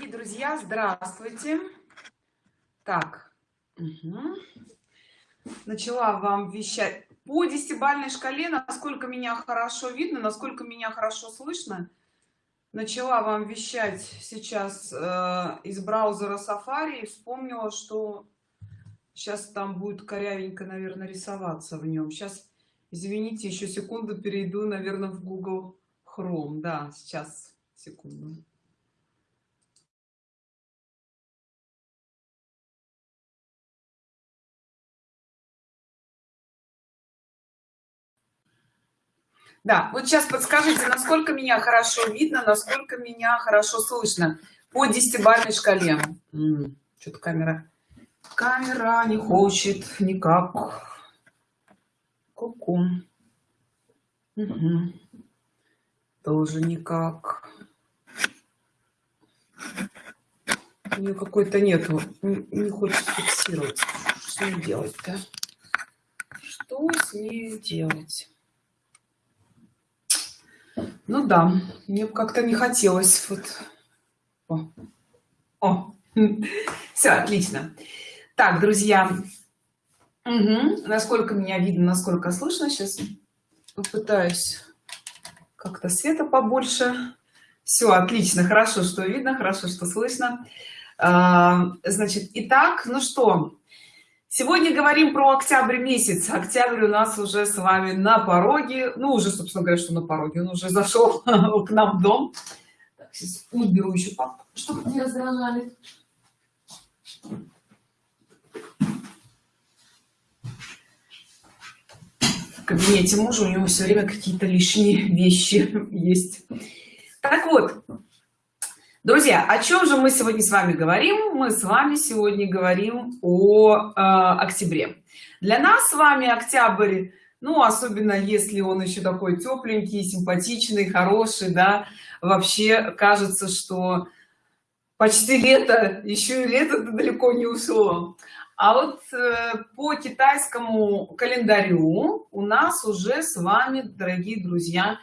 дорогие друзья здравствуйте. Так угу. начала вам вещать по десятибальной шкале насколько меня хорошо видно насколько меня хорошо слышно. Начала вам вещать сейчас э, из браузера safari. И вспомнила что сейчас там будет корявенько наверное рисоваться в нем сейчас извините еще секунду перейду наверное в google chrome. Да сейчас секунду да вот сейчас подскажите насколько меня хорошо видно насколько меня хорошо слышно по десятибалльной шкале? Что-то камера камера не хочет никак. Ку-ку. Тоже никак. У нее какой-то нету не, не хочет фиксировать. Что делать-то? Что с ней делать ну да мне как-то не хотелось вот. О, О. все отлично. Так друзья. Угу. насколько меня видно насколько слышно сейчас попытаюсь как-то света побольше. Все отлично. Хорошо что видно хорошо что слышно. А, значит итак ну что сегодня говорим про октябрь месяц. Октябрь у нас уже с вами на пороге. Ну уже собственно говоря что на пороге? Он уже зашел к нам в дом. Так, сейчас уберу еще папку чтобы не раздражали в кабинете мужа у него все время какие-то лишние вещи есть. Так вот друзья о чем же мы сегодня с вами говорим? Мы с вами сегодня говорим о э, октябре. Для нас с вами октябрь ну особенно если он еще такой тепленький симпатичный хороший да вообще кажется что почти лето еще и лето далеко не ушло. А вот э, по китайскому календарю у нас уже с вами дорогие друзья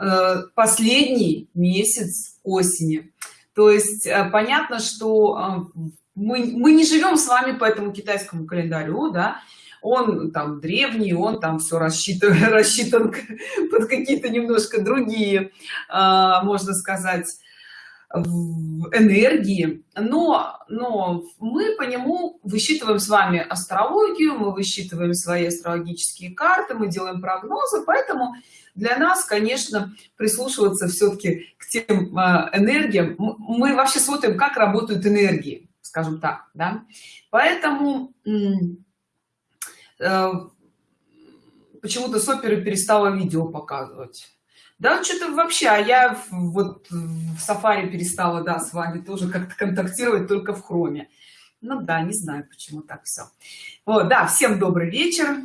э, последний месяц осени то есть э, понятно что э, мы, мы не живем с вами по этому китайскому календарю да. Он там древний он там все рассчитан рассчитан под какие-то немножко другие э, можно сказать энергии но но мы по нему высчитываем с вами астрологию мы высчитываем свои астрологические карты мы делаем прогнозы поэтому для нас конечно прислушиваться все-таки к тем э, энергиям. Мы вообще смотрим как работают энергии скажем так да. Поэтому э, почему-то сопер перестала видео показывать да что-то вообще а я вот в сафари перестала да с вами тоже как-то контактировать только в хроме ну да не знаю почему так все вот да всем добрый вечер.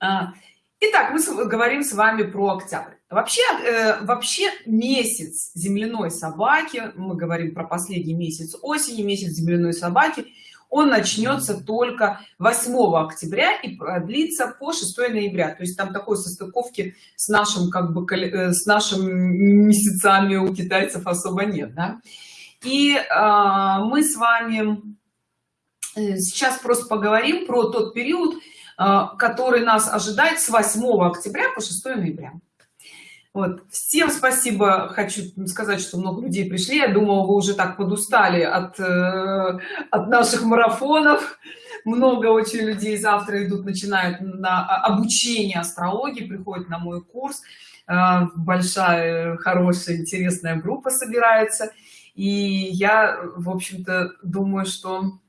А, Итак, мы говорим с вами про октябрь. Вообще, э, вообще месяц земляной собаки, мы говорим про последний месяц осени, месяц земляной собаки, он начнется только 8 октября и продлится по 6 ноября. То есть там такой состыковки с нашим, как бы, э, с нашими месяцами у китайцев особо нет. Да? И э, мы с вами э, сейчас просто поговорим про тот период, а, который нас ожидает с 8 октября по 6 ноября вот. Всем спасибо. Хочу сказать что много людей пришли. Я думала вы уже так подустали от э, от наших марафонов. Много очень людей завтра идут начинают на обучение астрологии приходят на мой курс. Э, большая хорошая интересная группа собирается. И я в общем-то думаю что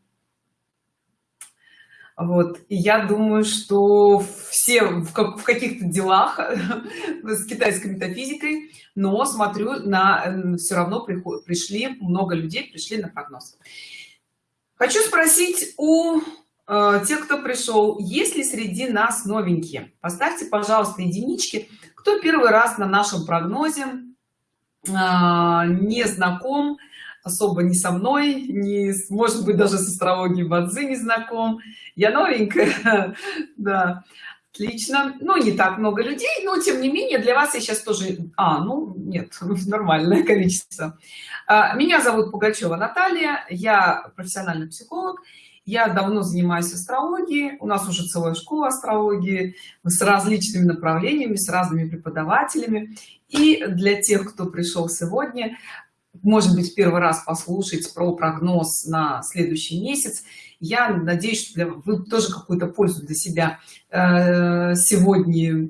вот и я думаю что все в, как, в каких-то делах с китайской метафизикой но смотрю на все равно пришли много людей пришли на прогноз. Хочу спросить у э, тех кто пришел есть ли среди нас новенькие? Поставьте пожалуйста единички. Кто первый раз на нашем прогнозе э, не знаком особо не со мной не может быть даже с астрологией бадзи не знаком я новенькая да Отлично. Ну, не так много людей, но тем не менее для вас я сейчас тоже... А, ну, нет, нормальное количество. А, меня зовут Пугачева Наталья, я профессиональный психолог. Я давно занимаюсь астрологией, у нас уже целая школа астрологии с различными направлениями, с разными преподавателями. И для тех, кто пришел сегодня, может быть, первый раз послушать про прогноз на следующий месяц, я надеюсь что вы тоже какую-то пользу для себя э, сегодня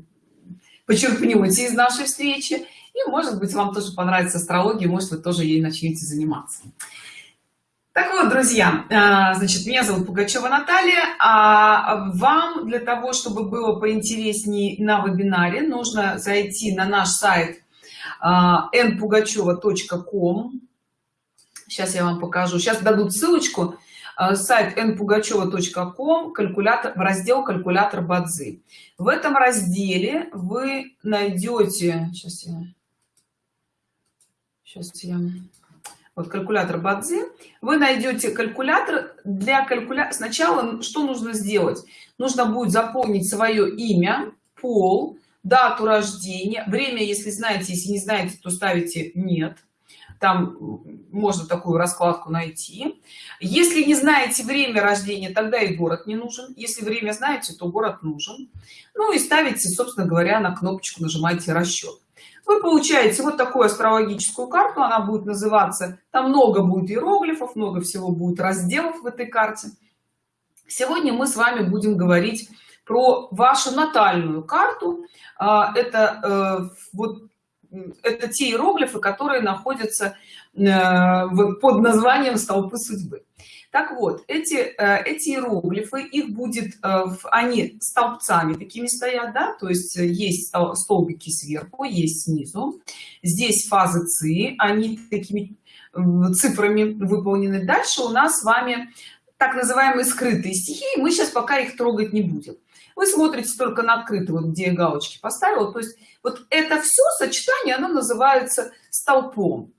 почерпнете из нашей встречи. И может быть вам тоже понравится астрология может вы тоже ей начнете заниматься. Так вот друзья э, значит меня зовут пугачева наталья а вам для того чтобы было поинтереснее на вебинаре нужно зайти на наш сайт npugacheva.com сейчас я вам покажу. Сейчас дадут ссылочку. Э, сайт npugacheva.com калькулятор в раздел калькулятор бадзи в этом разделе вы найдете сейчас я сейчас я вот калькулятор бадзи. Вы найдете калькулятор для калькуля сначала что нужно сделать? Нужно будет заполнить свое имя пол дату рождения. Время если знаете если не знаете то ставите нет там можно такую раскладку найти. Если не знаете время рождения тогда и город не нужен. Если время знаете то город нужен. Ну и ставите собственно говоря на кнопочку нажимаете расчет вы получаете вот такую астрологическую карту она будет называться. Там много будет иероглифов много всего будет разделов в этой карте. Сегодня мы с вами будем говорить про вашу натальную карту. А, это э, вот это те иероглифы которые находятся э, под названием столпы судьбы так вот эти э, эти иероглифы их будет э, они столбцами такими стоят да? То есть есть столбики сверху есть снизу. Здесь фазы ци они такими цифрами выполнены. Дальше у нас с вами так называемые скрытые стихии мы сейчас пока их трогать не будем вы смотрите только на открытый вот где я галочки поставила. То есть вот это все сочетание оно называется столпом.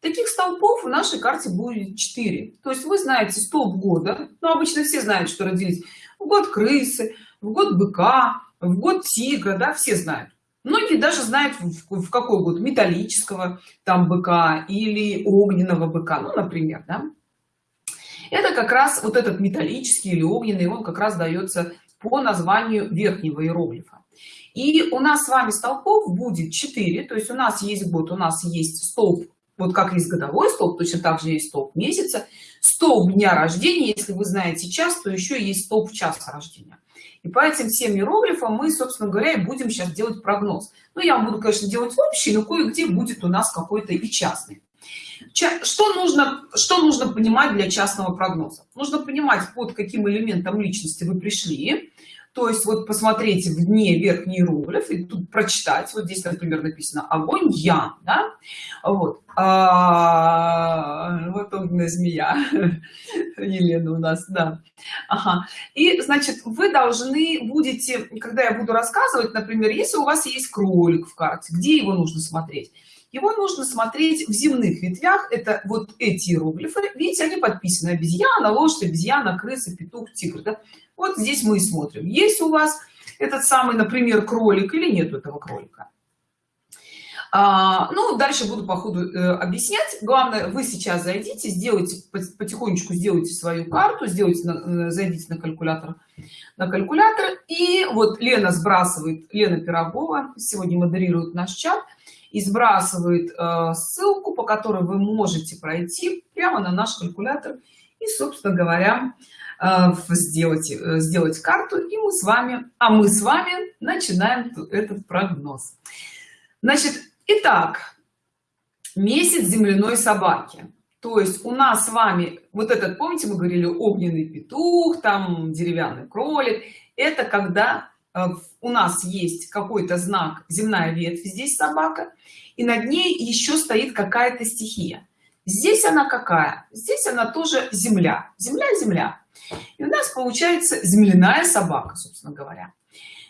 Таких столпов в нашей карте будет 4 то есть вы знаете столб года. Но ну, обычно все знают что родились. В год крысы в год быка в год тигра да все знают. Многие даже знают в какой год металлического там быка или огненного быка. Ну например да? это как раз вот этот металлический или огненный он как раз дается по названию верхнего иероглифа. И у нас с вами столпов будет 4 то есть у нас есть год у нас есть столб вот как есть годовой столб точно так же есть столб месяца. Столб дня рождения если вы знаете час то еще есть столб часа рождения. И по этим всем иероглифам мы собственно говоря и будем сейчас делать прогноз. Ну я буду конечно делать общий но кое-где будет у нас какой-то и частный. Что нужно что нужно понимать для частного прогноза? Нужно понимать под каким элементом личности вы пришли то есть вот посмотрите в дне верхний иероглиф и тут прочитать. Вот здесь например написано огонь я да? вот. А, вот огненная змея. Елена у нас да. Ага. и значит вы должны будете когда я буду рассказывать например если у вас есть кролик в карте где его нужно смотреть его нужно смотреть в земных ветвях это вот эти иероглифы. Видите они подписаны обезьяна лошадь обезьяна крыса петух тигр да? вот здесь мы и смотрим. Есть у вас этот самый например кролик или нет этого кролика? А, ну дальше буду по ходу э, объяснять. Главное вы сейчас зайдите сделайте потихонечку сделайте свою карту сделайте на, э, зайдите на калькулятор на калькулятор. И вот лена сбрасывает лена пирогова сегодня модерирует наш чат и сбрасывает э, ссылку по которой вы можете пройти прямо на наш калькулятор и собственно говоря Э, сделать э, сделать карту и мы с вами а мы с вами начинаем этот прогноз. Значит итак месяц земляной собаки. То есть у нас с вами вот этот помните мы говорили огненный петух там деревянный кролик. Это когда у нас есть какой-то знак земная ветвь здесь собака и над ней еще стоит какая-то стихия. Здесь она какая? Здесь она тоже земля. Земля земля. И у нас получается земляная собака собственно говоря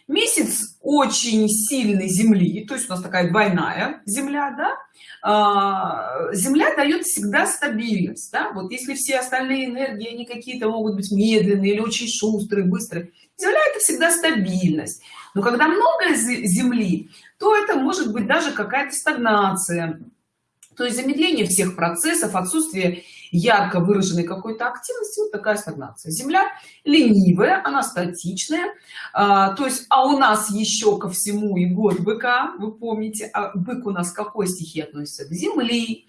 месяц очень сильной земли то есть у нас такая двойная земля да а, земля дает всегда стабильность да? вот если все остальные энергии они какие-то могут быть медленные или очень шустрые быстрые земля это всегда стабильность но когда много земли то это может быть даже какая-то стагнация то есть замедление всех процессов отсутствие ярко выраженной какой-то активности вот такая стагнация. Земля ленивая она статичная. А, то есть а у нас еще ко всему и год быка. Вы помните а бык у нас какой стихии относится? К земли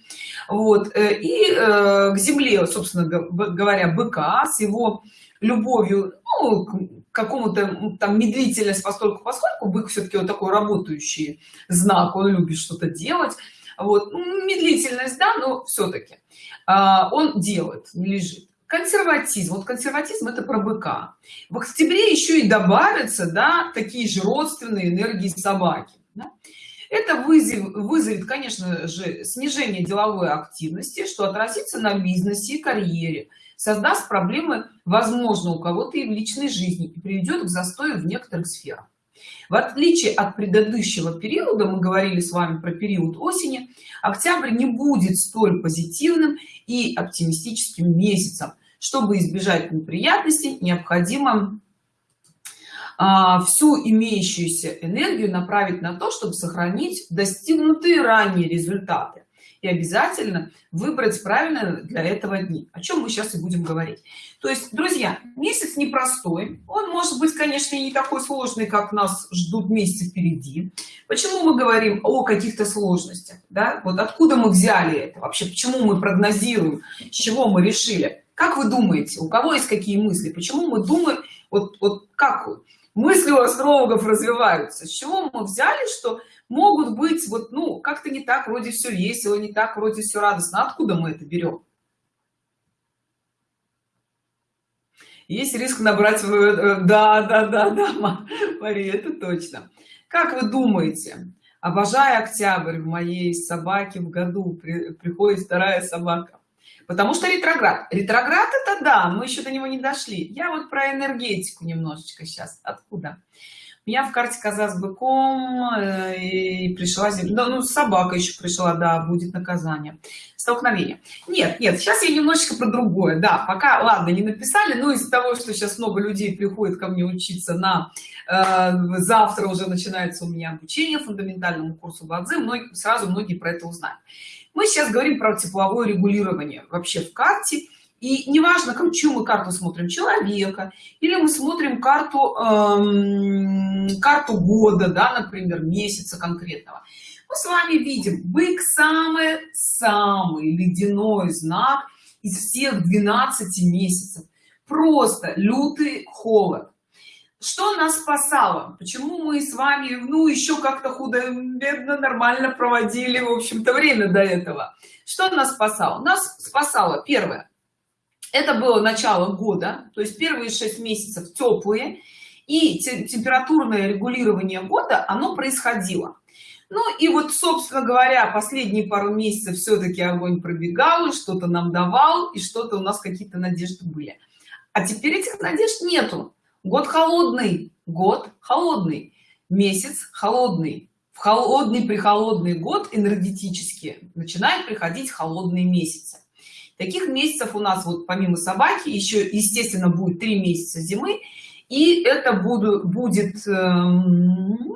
вот э, и э, к земле собственно говоря быка с его любовью ну, к какому-то там медлительность постольку поскольку бык все-таки вот такой работающий знак. Он любит что-то делать вот ну, медлительность да но все-таки а, он делает лежит. Консерватизм. Вот консерватизм это про быка. В октябре еще и добавятся да такие же родственные энергии собаки да? это вызов, вызовет конечно же снижение деловой активности что отразится на бизнесе и карьере создаст проблемы возможно у кого-то и в личной жизни и приведет к застою в некоторых сферах в отличие от предыдущего периода мы говорили с вами про период осени октябрь не будет столь позитивным и оптимистическим месяцем. Чтобы избежать неприятностей необходимо а, всю имеющуюся энергию направить на то чтобы сохранить достигнутые ранее результаты и обязательно выбрать правильно для этого дни. О чем мы сейчас и будем говорить. То есть друзья месяц непростой. Он может быть конечно не такой сложный как нас ждут месяцы впереди. Почему мы говорим о каких-то сложностях да? Вот откуда мы взяли это? Вообще почему мы прогнозируем? С чего мы решили? Как вы думаете у кого есть какие мысли? Почему мы думаем вот вот как мысли у астрологов развиваются. С чего мы взяли что могут быть вот ну как-то не так вроде все весело не так вроде все радостно? Откуда мы это берем есть риск набрать э, да да да да мария это точно. Как вы думаете обожаю октябрь в моей собаке в году при, приходит вторая собака потому что ретроград. Ретроград это да мы еще до него не дошли. Я вот про энергетику немножечко сейчас откуда? Меня в карте коза с быком э, и пришла да, ну собака еще пришла да будет наказание. Столкновение. Нет нет сейчас я немножечко про другое. Да пока ладно не написали но из-за того что сейчас много людей приходит ко мне учиться на э, завтра уже начинается у меня обучение фундаментальному курсу бадзи многие сразу многие про это узнают мы сейчас говорим про тепловое регулирование вообще в карте. И неважно чью мы карту смотрим человека или мы смотрим карту эм, карту года да например месяца конкретного. Мы с вами видим бык самый самый ледяной знак из всех 12 месяцев. Просто лютый холод что нас спасало? Почему мы с вами ну еще как-то худо бедно нормально проводили в общем-то время до этого? Что нас спасало? Нас спасало первое. Это было начало года то есть первые шесть месяцев теплые и температурное регулирование года оно происходило. Ну и вот собственно говоря последние пару месяцев все-таки огонь пробегал что-то нам давал и что-то у нас какие-то надежды были. А теперь этих надежд нету год холодный год холодный. Месяц холодный. В холодный при холодный год энергетически начинает приходить холодные месяцы. Таких месяцев у нас вот помимо собаки еще естественно будет три месяца зимы. И это буду, будет э, ну,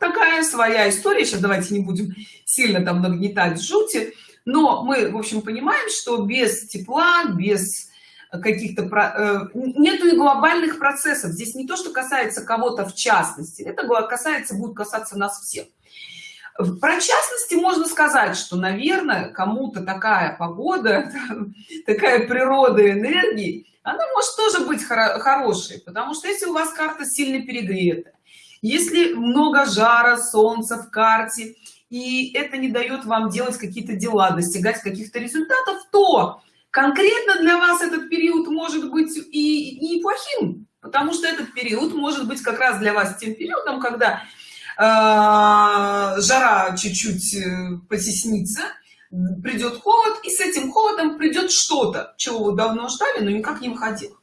такая своя история. Сейчас давайте не будем сильно там нагнетать жути. Но мы в общем понимаем что без тепла без каких-то э, нету и глобальных процессов. Здесь не то что касается кого-то в частности. Это касается будет касаться нас всех. Про частности можно сказать что наверное кому-то такая погода такая природа энергии она может тоже быть хорошей. Потому что если у вас карта сильно перегрета если много жара солнца в карте и это не дает вам делать какие-то дела достигать каких-то результатов то конкретно для вас этот период может быть и неплохим потому что этот период может быть как раз для вас тем периодом когда Э, жара чуть-чуть э, потеснится придет холод и с этим холодом придет что-то чего вы давно ждали но никак не выходил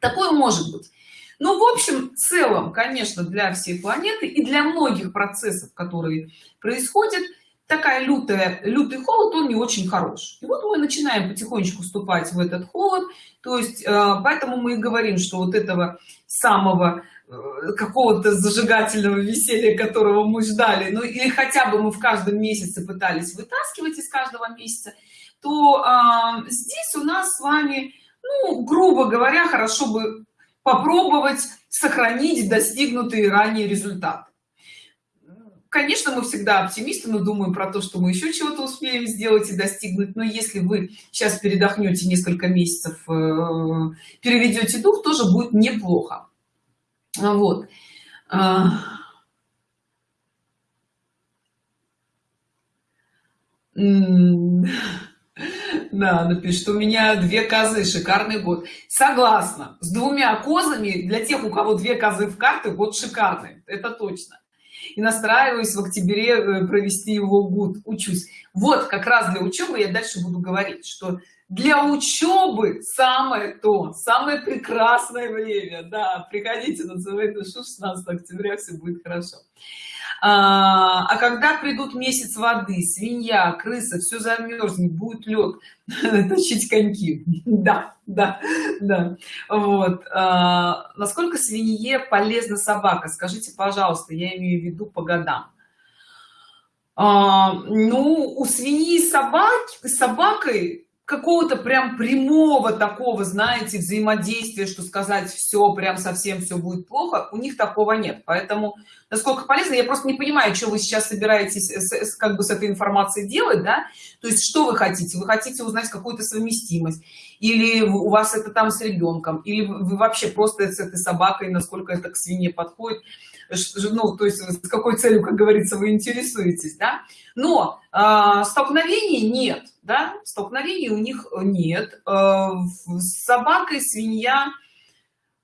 такое может быть. Ну в общем целом конечно для всей планеты и для многих процессов которые происходят такая лютая лютый холод он не очень хорош. И вот мы начинаем потихонечку вступать в этот холод. То есть э, поэтому мы и говорим что вот этого самого э, какого-то зажигательного веселья которого мы ждали ну или хотя бы мы в каждом месяце пытались вытаскивать из каждого месяца то э, здесь у нас с вами ну грубо говоря хорошо бы попробовать сохранить достигнутые ранее результаты конечно мы всегда оптимисты но думаем про то что мы еще чего-то успеем сделать и достигнуть. Но если вы сейчас передохнете несколько месяцев э, переведете дух тоже будет неплохо. Вот. А. да напишет у меня две козы шикарный год согласна с двумя козами для тех у кого две козы в карты год шикарный это точно и настраиваюсь в октябре э, провести его год учусь. Вот как раз для учебы я дальше буду говорить что для учебы самое то самое прекрасное время. Да приходите на душу 16 октября все будет хорошо а, а когда придут месяц воды свинья крыса все замерзнет будет лед точить коньки. Да да да. Вот. А, насколько свинье полезна собака? Скажите пожалуйста я имею в виду по годам. А, ну у свиньи собаки собакой какого-то прям прямого такого знаете взаимодействия что сказать все прям совсем все будет плохо у них такого нет. Поэтому насколько полезно я просто не понимаю что вы сейчас собираетесь с, как бы с этой информацией делать да? То есть что вы хотите? Вы хотите узнать какую-то совместимость? Или у вас это там с ребенком или вы вообще просто с этой собакой насколько это к свинье подходит ну то есть с какой целью как говорится вы интересуетесь да? Но э, столкновений нет да? Столкновений у них нет. Э, с собакой свинья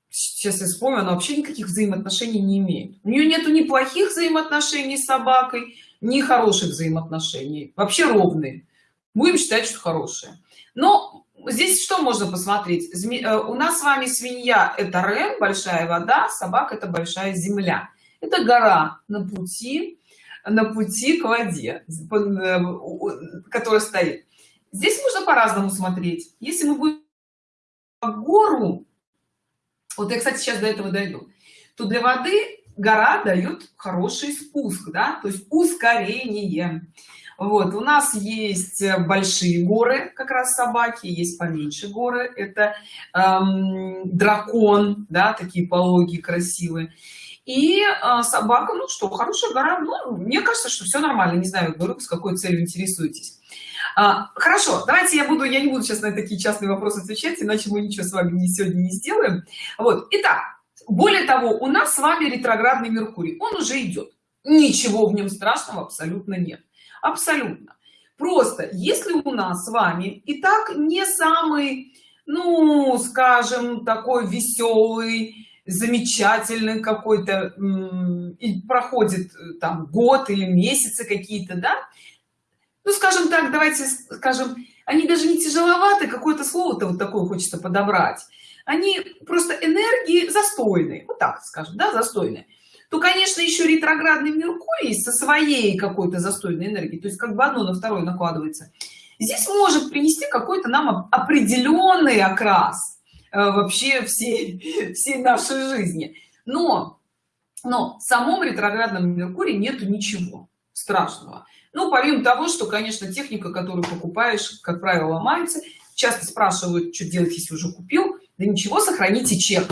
сейчас я вспомню она вообще никаких взаимоотношений не имеет. У нее нету ни плохих взаимоотношений с собакой ни хороших взаимоотношений. Вообще ровные. Будем считать что хорошие. Но здесь что можно посмотреть? Э, у нас с вами свинья это рэм большая вода собака это большая земля это гора на пути на пути к воде э, которая стоит. Здесь можно по-разному смотреть. Если мы будем гору вот я кстати сейчас до этого дойду то для воды гора дает хороший спуск да то есть ускорение. Вот у нас есть большие горы как раз собаки есть поменьше горы. Это эм, дракон да такие пологие красивые и э, собака ну что хорошая гора ну, мне кажется что все нормально. Не знаю говорю с какой целью интересуетесь. А, хорошо давайте я буду я не буду сейчас на такие частные вопросы отвечать иначе мы ничего с вами не сегодня не сделаем. Вот итак более того у нас с вами ретроградный меркурий. Он уже идет ничего в нем страшного абсолютно нет. Абсолютно. Просто если у нас с вами и так не самый ну скажем такой веселый замечательный какой-то и проходит э, там год или месяцы какие-то да? Ну скажем так давайте скажем они даже не тяжеловаты какое-то слово-то вот такое хочется подобрать. Они просто энергии застойные вот так скажем да застойные. То конечно еще ретроградный меркурий со своей какой-то застойной энергией то есть как бы одно на второе накладывается. Здесь может принести какой-то нам определенный окрас вообще всей всей нашей жизни. Но но в самом ретроградном меркурии нету ничего страшного. Ну помимо того что конечно техника которую покупаешь как правило ломается. Часто спрашивают что делать если уже купил? Да ничего сохраните чек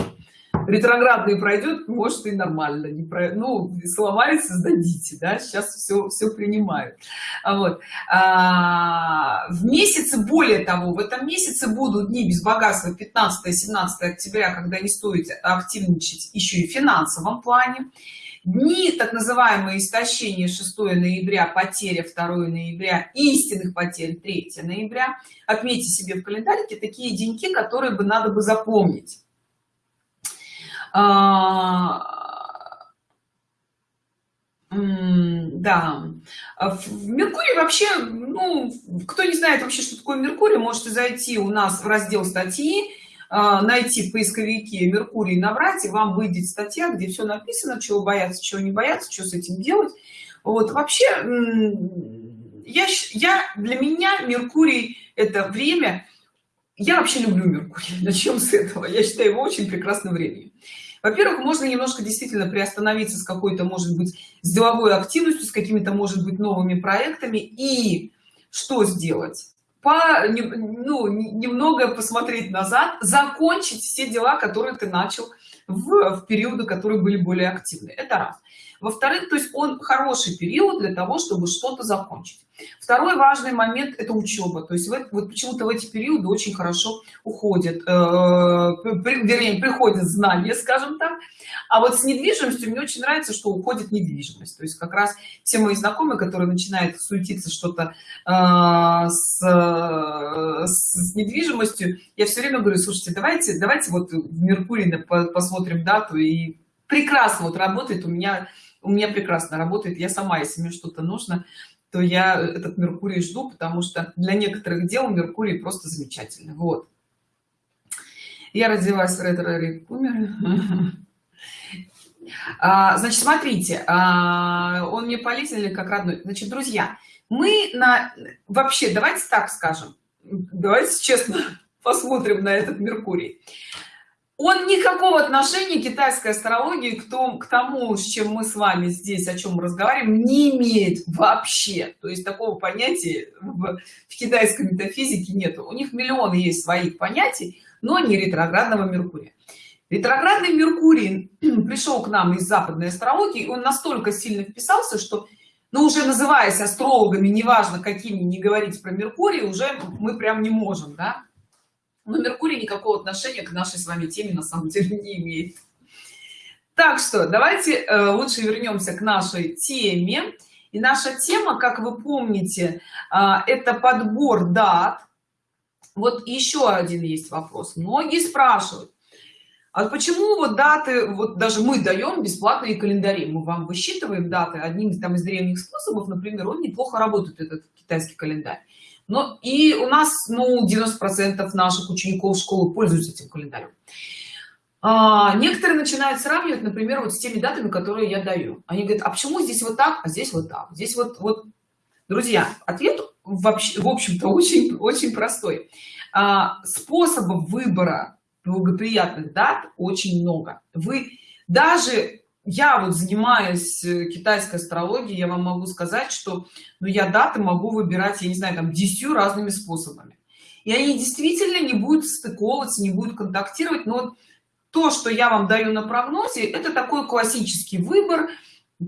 ретроградный пройдет может и нормально не про ну сломается сдадите да сейчас все все принимают а вот а, в месяце более того в этом месяце будут дни без богатства 15 17 октября когда не стоит активничать еще и в финансовом плане. Дни так называемые истощение 6 ноября потеря 2 ноября истинных потерь 3 ноября. Отметьте себе в календарике такие деньки которые бы надо бы запомнить да. В меркурий вообще ну кто не знает вообще что такое меркурий можете зайти у нас в раздел статьи найти в поисковике меркурий набрать и вам выйдет статья где все написано чего бояться чего не бояться что с этим делать. Вот вообще я я для меня меркурий это время. Я вообще люблю меркурий начнем с этого. Я считаю его очень прекрасным временем во-первых можно немножко действительно приостановиться с какой-то может быть с деловой активностью с какими-то может быть новыми проектами. И что сделать? По ну, немного посмотреть назад закончить все дела которые ты начал в, в периоды которые были более активны. Это раз во-вторых то есть он хороший период для того чтобы что-то закончить. Второй важный момент это учеба. То есть вот, вот почему-то в эти периоды очень хорошо уходят э, вернее приходят знания скажем так. А вот с недвижимостью мне очень нравится что уходит недвижимость. То есть как раз все мои знакомые которые начинают суетиться что-то э, с, с недвижимостью я все время говорю слушайте давайте давайте вот в меркурий посмотрим дату и прекрасно вот работает у меня у меня прекрасно работает я сама если мне что-то нужно то я этот меркурий жду потому что для некоторых дел меркурий просто замечательный. Вот. Я родилась ретро умер а, значит смотрите а, он мне полезен как родной? Значит друзья мы на вообще давайте так скажем давайте честно посмотрим на этот меркурий он никакого отношения китайской астрологии к тому, к тому, с чем мы с вами здесь, о чем разговариваем, не имеет вообще. То есть такого понятия в, в китайской метафизике нет. У них миллионы есть своих понятий, но не ретроградного Меркурия. Ретроградный Меркурий пришел к нам из западной астрологии, он настолько сильно вписался, что, ну, уже называясь астрологами, неважно какими, не говорить про Меркурий, уже мы прям не можем, да но меркурий никакого отношения к нашей с вами теме на самом деле не имеет. Так что давайте э, лучше вернемся к нашей теме. И наша тема как вы помните э, это подбор дат. Вот еще один есть вопрос. Многие спрашивают а почему вот даты вот даже мы даем бесплатные календари? Мы вам высчитываем даты одним там из древних способов например он неплохо работает этот китайский календарь но и у нас ну 90 процентов наших учеников школы пользуются этим календарем. А, некоторые начинают сравнивать например вот с теми датами которые я даю. Они говорят а почему здесь вот так а здесь вот так? Здесь вот вот друзья ответ вообще в общем-то очень очень простой. А, способов выбора благоприятных дат очень много. Вы даже я вот занимаюсь э, китайской астрологией я вам могу сказать что ну я даты могу выбирать я не знаю там десятью разными способами. И они действительно не будут стыковываться не будут контактировать но то что я вам даю на прогнозе это такой классический выбор э,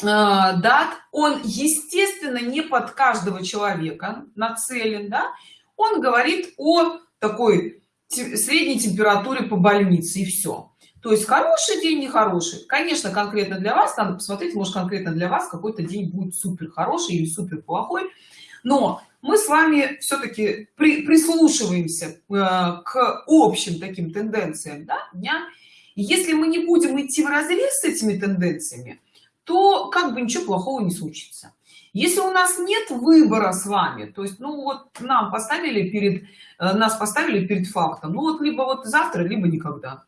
дат. Он естественно не под каждого человека нацелен да. Он говорит о такой средней температуре по больнице и все то есть хороший день нехороший. Конечно конкретно для вас надо посмотреть может конкретно для вас какой-то день будет супер хороший или супер плохой. Но мы с вами все-таки при, прислушиваемся э, к общим таким тенденциям да, дня. И если мы не будем идти в разрез с этими тенденциями то как бы ничего плохого не случится. Если у нас нет выбора с вами то есть ну вот нам поставили перед э, нас поставили перед фактом ну вот либо вот завтра либо никогда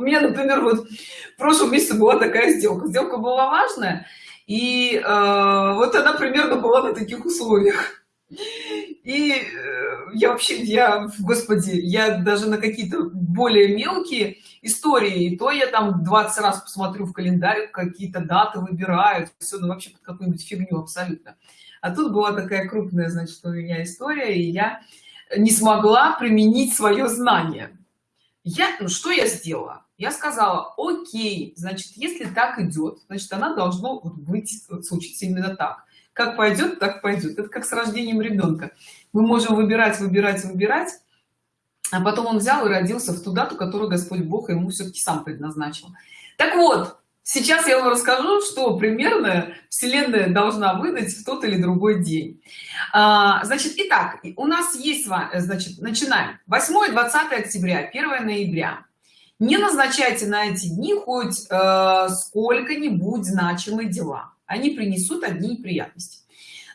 у меня например вот в прошлом месяце была такая сделка. Сделка была важная и э, вот она примерно была на таких условиях. И э, я вообще я господи я даже на какие-то более мелкие истории. То я там 20 раз посмотрю в календарь какие-то даты выбирают все ну вообще под какую-нибудь фигню абсолютно. А тут была такая крупная значит у меня история и я не смогла применить свое знание. Я ну что я сделала я сказала окей значит если так идет значит она должно быть случиться именно так. Как пойдет так пойдет это как с рождением ребенка мы можем выбирать выбирать выбирать а потом он взял и родился в ту дату которую господь бог ему все-таки сам предназначил. Так вот сейчас я вам расскажу что примерно вселенная должна выдать в тот или другой день. А, значит итак у нас есть значит начинаем. 8 20 октября 1 ноября не назначайте на эти дни хоть э, сколько-нибудь значимые дела. Они принесут одни неприятности.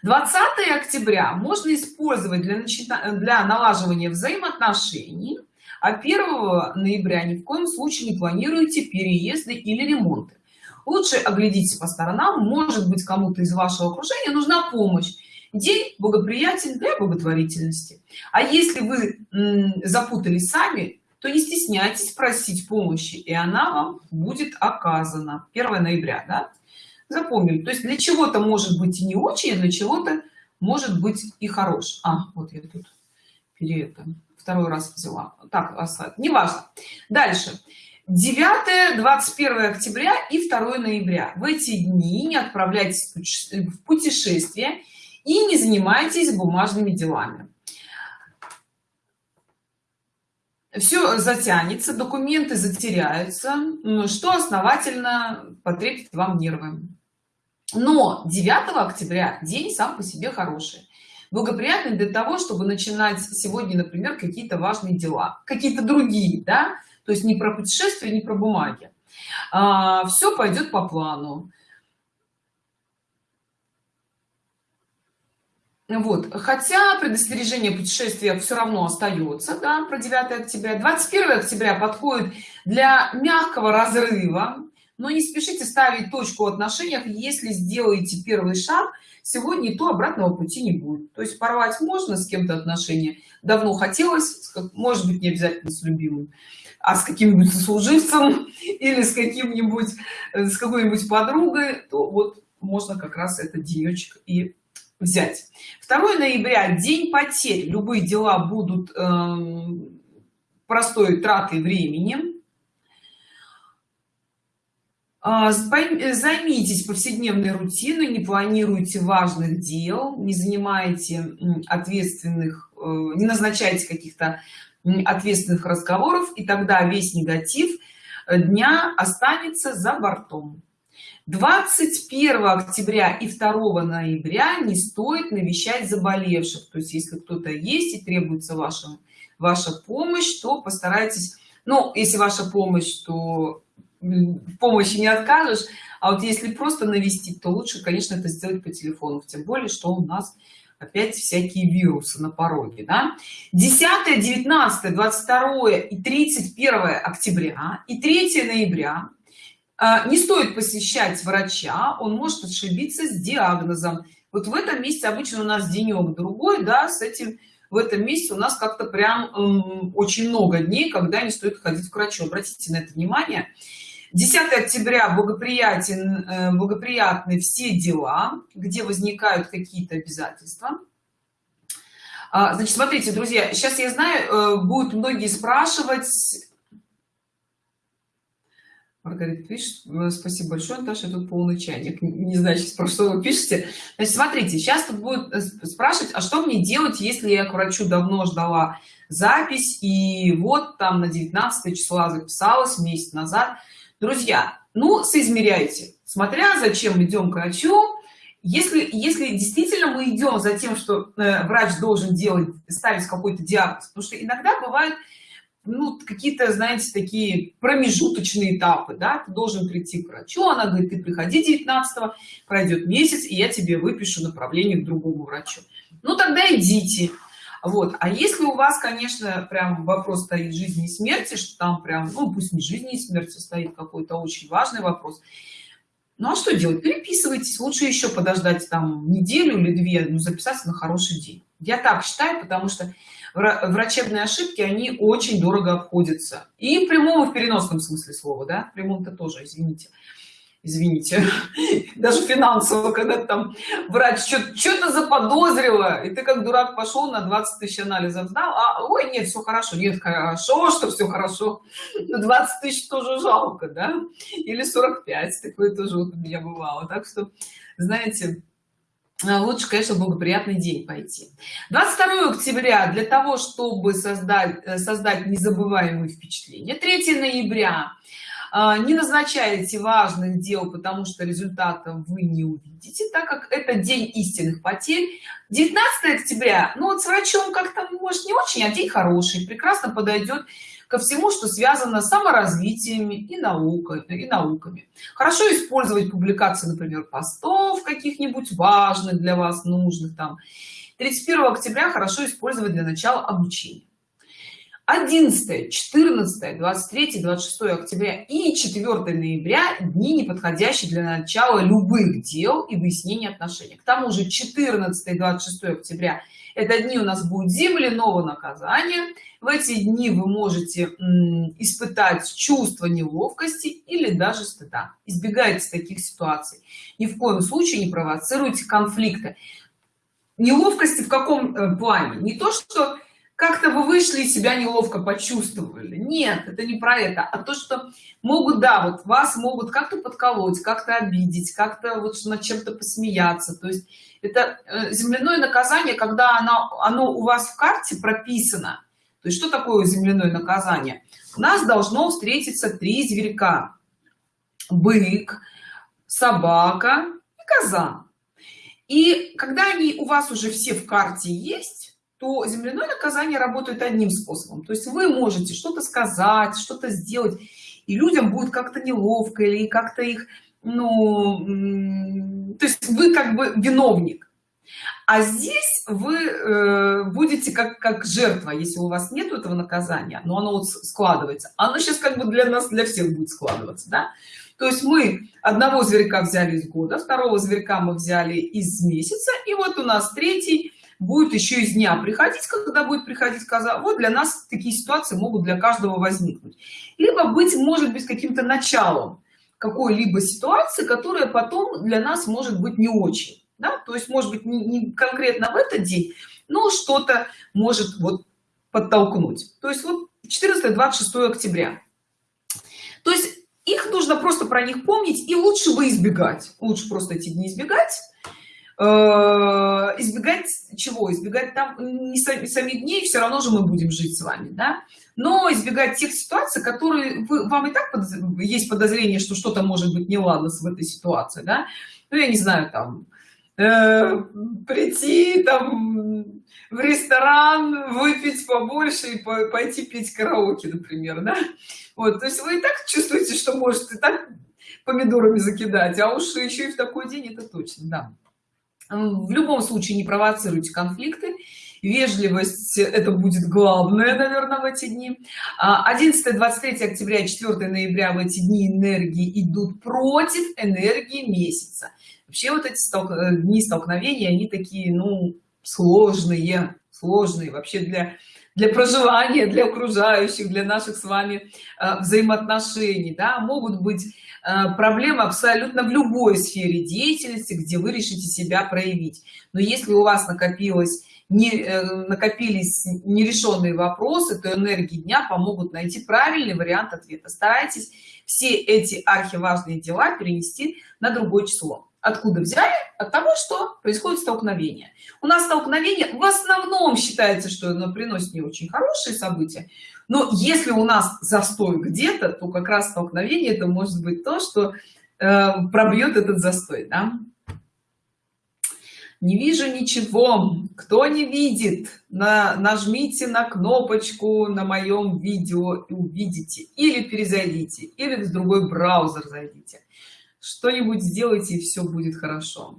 20 октября можно использовать для начина... для налаживания взаимоотношений а 1 ноября ни в коем случае не планируете переезды или ремонты. Лучше оглядитесь по сторонам может быть кому-то из вашего окружения нужна помощь. День благоприятен для благотворительности. А если вы запутались сами то не стесняйтесь просить помощи и она вам будет оказана. 1 ноября да? запомнили то есть для чего-то может быть и не очень а для чего-то может быть и хорош. А вот я тут перед второй раз взяла. Так не важно дальше. 9 21 октября и 2 ноября. В эти дни не отправляйтесь в путешествие и не занимайтесь бумажными делами все затянется документы затеряются что основательно потребит вам нервы. Но 9 октября день сам по себе хороший. Благоприятный для того чтобы начинать сегодня например какие-то важные дела какие-то другие да то есть не про путешествия не про бумаги. А, все пойдет по плану вот. Хотя предостережение путешествия все равно остается да, про 9 октября. 21 октября подходит для мягкого разрыва но не спешите ставить точку в отношениях если сделаете первый шаг сегодня то обратного пути не будет. То есть порвать можно с кем-то отношения давно хотелось может быть не обязательно с любимым а с каким-нибудь сослуживцем или с каким-нибудь э, с какой-нибудь подругой то вот можно как раз этот денечек и взять. 2 ноября день потерь. Любые дела будут э, простой тратой времени. А, займитесь повседневной рутиной не планируйте важных дел не занимаете ответственных э, не назначайте каких-то ответственных разговоров и тогда весь негатив э, дня останется за бортом 21 октября и 2 ноября не стоит навещать заболевших. То есть если кто-то есть и требуется ваша ваша помощь то постарайтесь ну если ваша помощь то помощи не откажешь. А вот если просто навестить то лучше конечно это сделать по телефону. Тем более что у нас опять всякие вирусы на пороге да? 10 19 22 и 31 октября и 3 ноября не стоит посещать врача он может ошибиться с диагнозом. Вот в этом месте обычно у нас денек другой да с этим в этом месте у нас как-то прям эм, очень много дней когда не стоит ходить к врачу. Обратите на это внимание. 10 октября благоприятен э, благоприятны все дела где возникают какие-то обязательства. А, значит смотрите друзья сейчас я знаю э, будут многие спрашивать Маргарита пишет, э, спасибо большое, Наташа, тут полный чайник. Не знаю, сейчас про что вы пишете. Значит, смотрите, сейчас тут будет спрашивать, а что мне делать, если я к врачу давно ждала запись, и вот там на 19 числа записалась месяц назад друзья ну соизмеряйте смотря зачем идем к врачу если если действительно мы идем за тем что э, врач должен делать ставить какой-то диагноз потому что иногда бывают ну какие-то знаете такие промежуточные этапы да ты должен прийти к врачу она говорит ты приходи 19 пройдет месяц и я тебе выпишу направление к другому врачу ну тогда идите. Вот. А если у вас конечно прям вопрос стоит жизни и смерти что там прям ну пусть не жизни и смерти стоит какой-то очень важный вопрос. Ну а что делать? Переписывайтесь. Лучше еще подождать там неделю или две ну записаться на хороший день. Я так считаю потому что врачебные ошибки они очень дорого обходятся. И в прямом и в переносном смысле слова да? В прямом-то тоже извините. Извините. Даже финансово когда там врач что-то заподозрила и ты как дурак пошел на 20 тысяч анализов сдал а ой нет все хорошо нет хорошо что все хорошо. 20 тысяч тоже жалко да? Или 45 такое тоже вот у меня бывало. Так что знаете лучше конечно благоприятный день пойти. 22 октября для того чтобы создать э, создать незабываемые впечатления. 3 ноября. А, не назначаете важных дел потому что результата вы не увидите так как это день истинных потерь. 19 октября. Ну вот с врачом как-то может не очень а день хороший прекрасно подойдет ко всему что связано с саморазвитиями и наукой и науками. Хорошо использовать публикации например постов каких-нибудь важных для вас нужных там. 31 октября хорошо использовать для начала обучения 11 14 23 26 октября и 4 ноября дни не подходящие для начала любых дел и выяснения отношений. К тому же 14 26 октября это дни у нас будет земляного наказания? В эти дни вы можете испытать чувство неловкости или даже стыда. Избегайте таких ситуаций. Ни в коем случае не провоцируйте конфликты. Неловкости в каком э, плане? Не то что как-то вы вышли и себя неловко почувствовали. Нет это не про это а то что могут да вот вас могут как-то подколоть как-то обидеть как-то вот над чем-то посмеяться. То есть это э, земляное наказание когда оно оно у вас в карте прописано. То есть что такое земляное наказание? У нас должно встретиться три зверька. Бык собака и коза. И когда они у вас уже все в карте есть то земляное наказание работает одним способом. То есть вы можете что-то сказать что-то сделать и людям будет как-то неловко или как-то их ну то есть вы как бы виновник. А здесь вы э, будете как как жертва если у вас нет этого наказания но оно вот складывается. Оно сейчас как бы для нас для всех будет складываться да? то есть мы одного зверька взяли из года второго зверька мы взяли из месяца и вот у нас третий будет еще из дня приходить когда будет приходить коза. Вот для нас такие ситуации могут для каждого возникнуть. Либо быть может быть каким-то началом какой-либо ситуации которая потом для нас может быть не очень да? то есть может быть не, не конкретно в этот день но что-то может вот подтолкнуть. То есть вот 14 26 октября. То есть их нужно просто про них помнить и лучше бы избегать. Лучше просто эти дни избегать избегать чего? Избегать там не сами, дней все равно же мы будем жить с вами да? Но избегать тех ситуаций которые вы, вам и так под, есть подозрение что что-то может быть неладно в этой ситуации да? Ну я не знаю там э, прийти там в ресторан выпить побольше и пойти пить караоке например да? Вот то есть вы и так чувствуете что может и так помидорами закидать а уж еще и в такой день это точно да в любом случае не провоцируйте конфликты. Вежливость это будет главное наверное в эти дни. 11 23 октября 4 ноября в эти дни энергии идут против энергии месяца. Вообще вот эти столк... Э, дни столкновения они такие ну сложные сложные вообще для для проживания для окружающих для наших с вами э, взаимоотношений да могут быть Э, проблема абсолютно в любой сфере деятельности где вы решите себя проявить. Но если у вас накопилось не э, накопились нерешенные вопросы то энергии дня помогут найти правильный вариант ответа. Старайтесь все эти архиважные дела перенести на другое число откуда взяли от того что происходит столкновение. У нас столкновение в основном считается что оно приносит не очень хорошие события но если у нас застой где-то то как раз столкновение это может быть то что э, пробьет этот застой да? не вижу ничего. Кто не видит? На нажмите на кнопочку на моем видео и увидите. Или перезайдите или в другой браузер зайдите что-нибудь сделайте и все будет хорошо.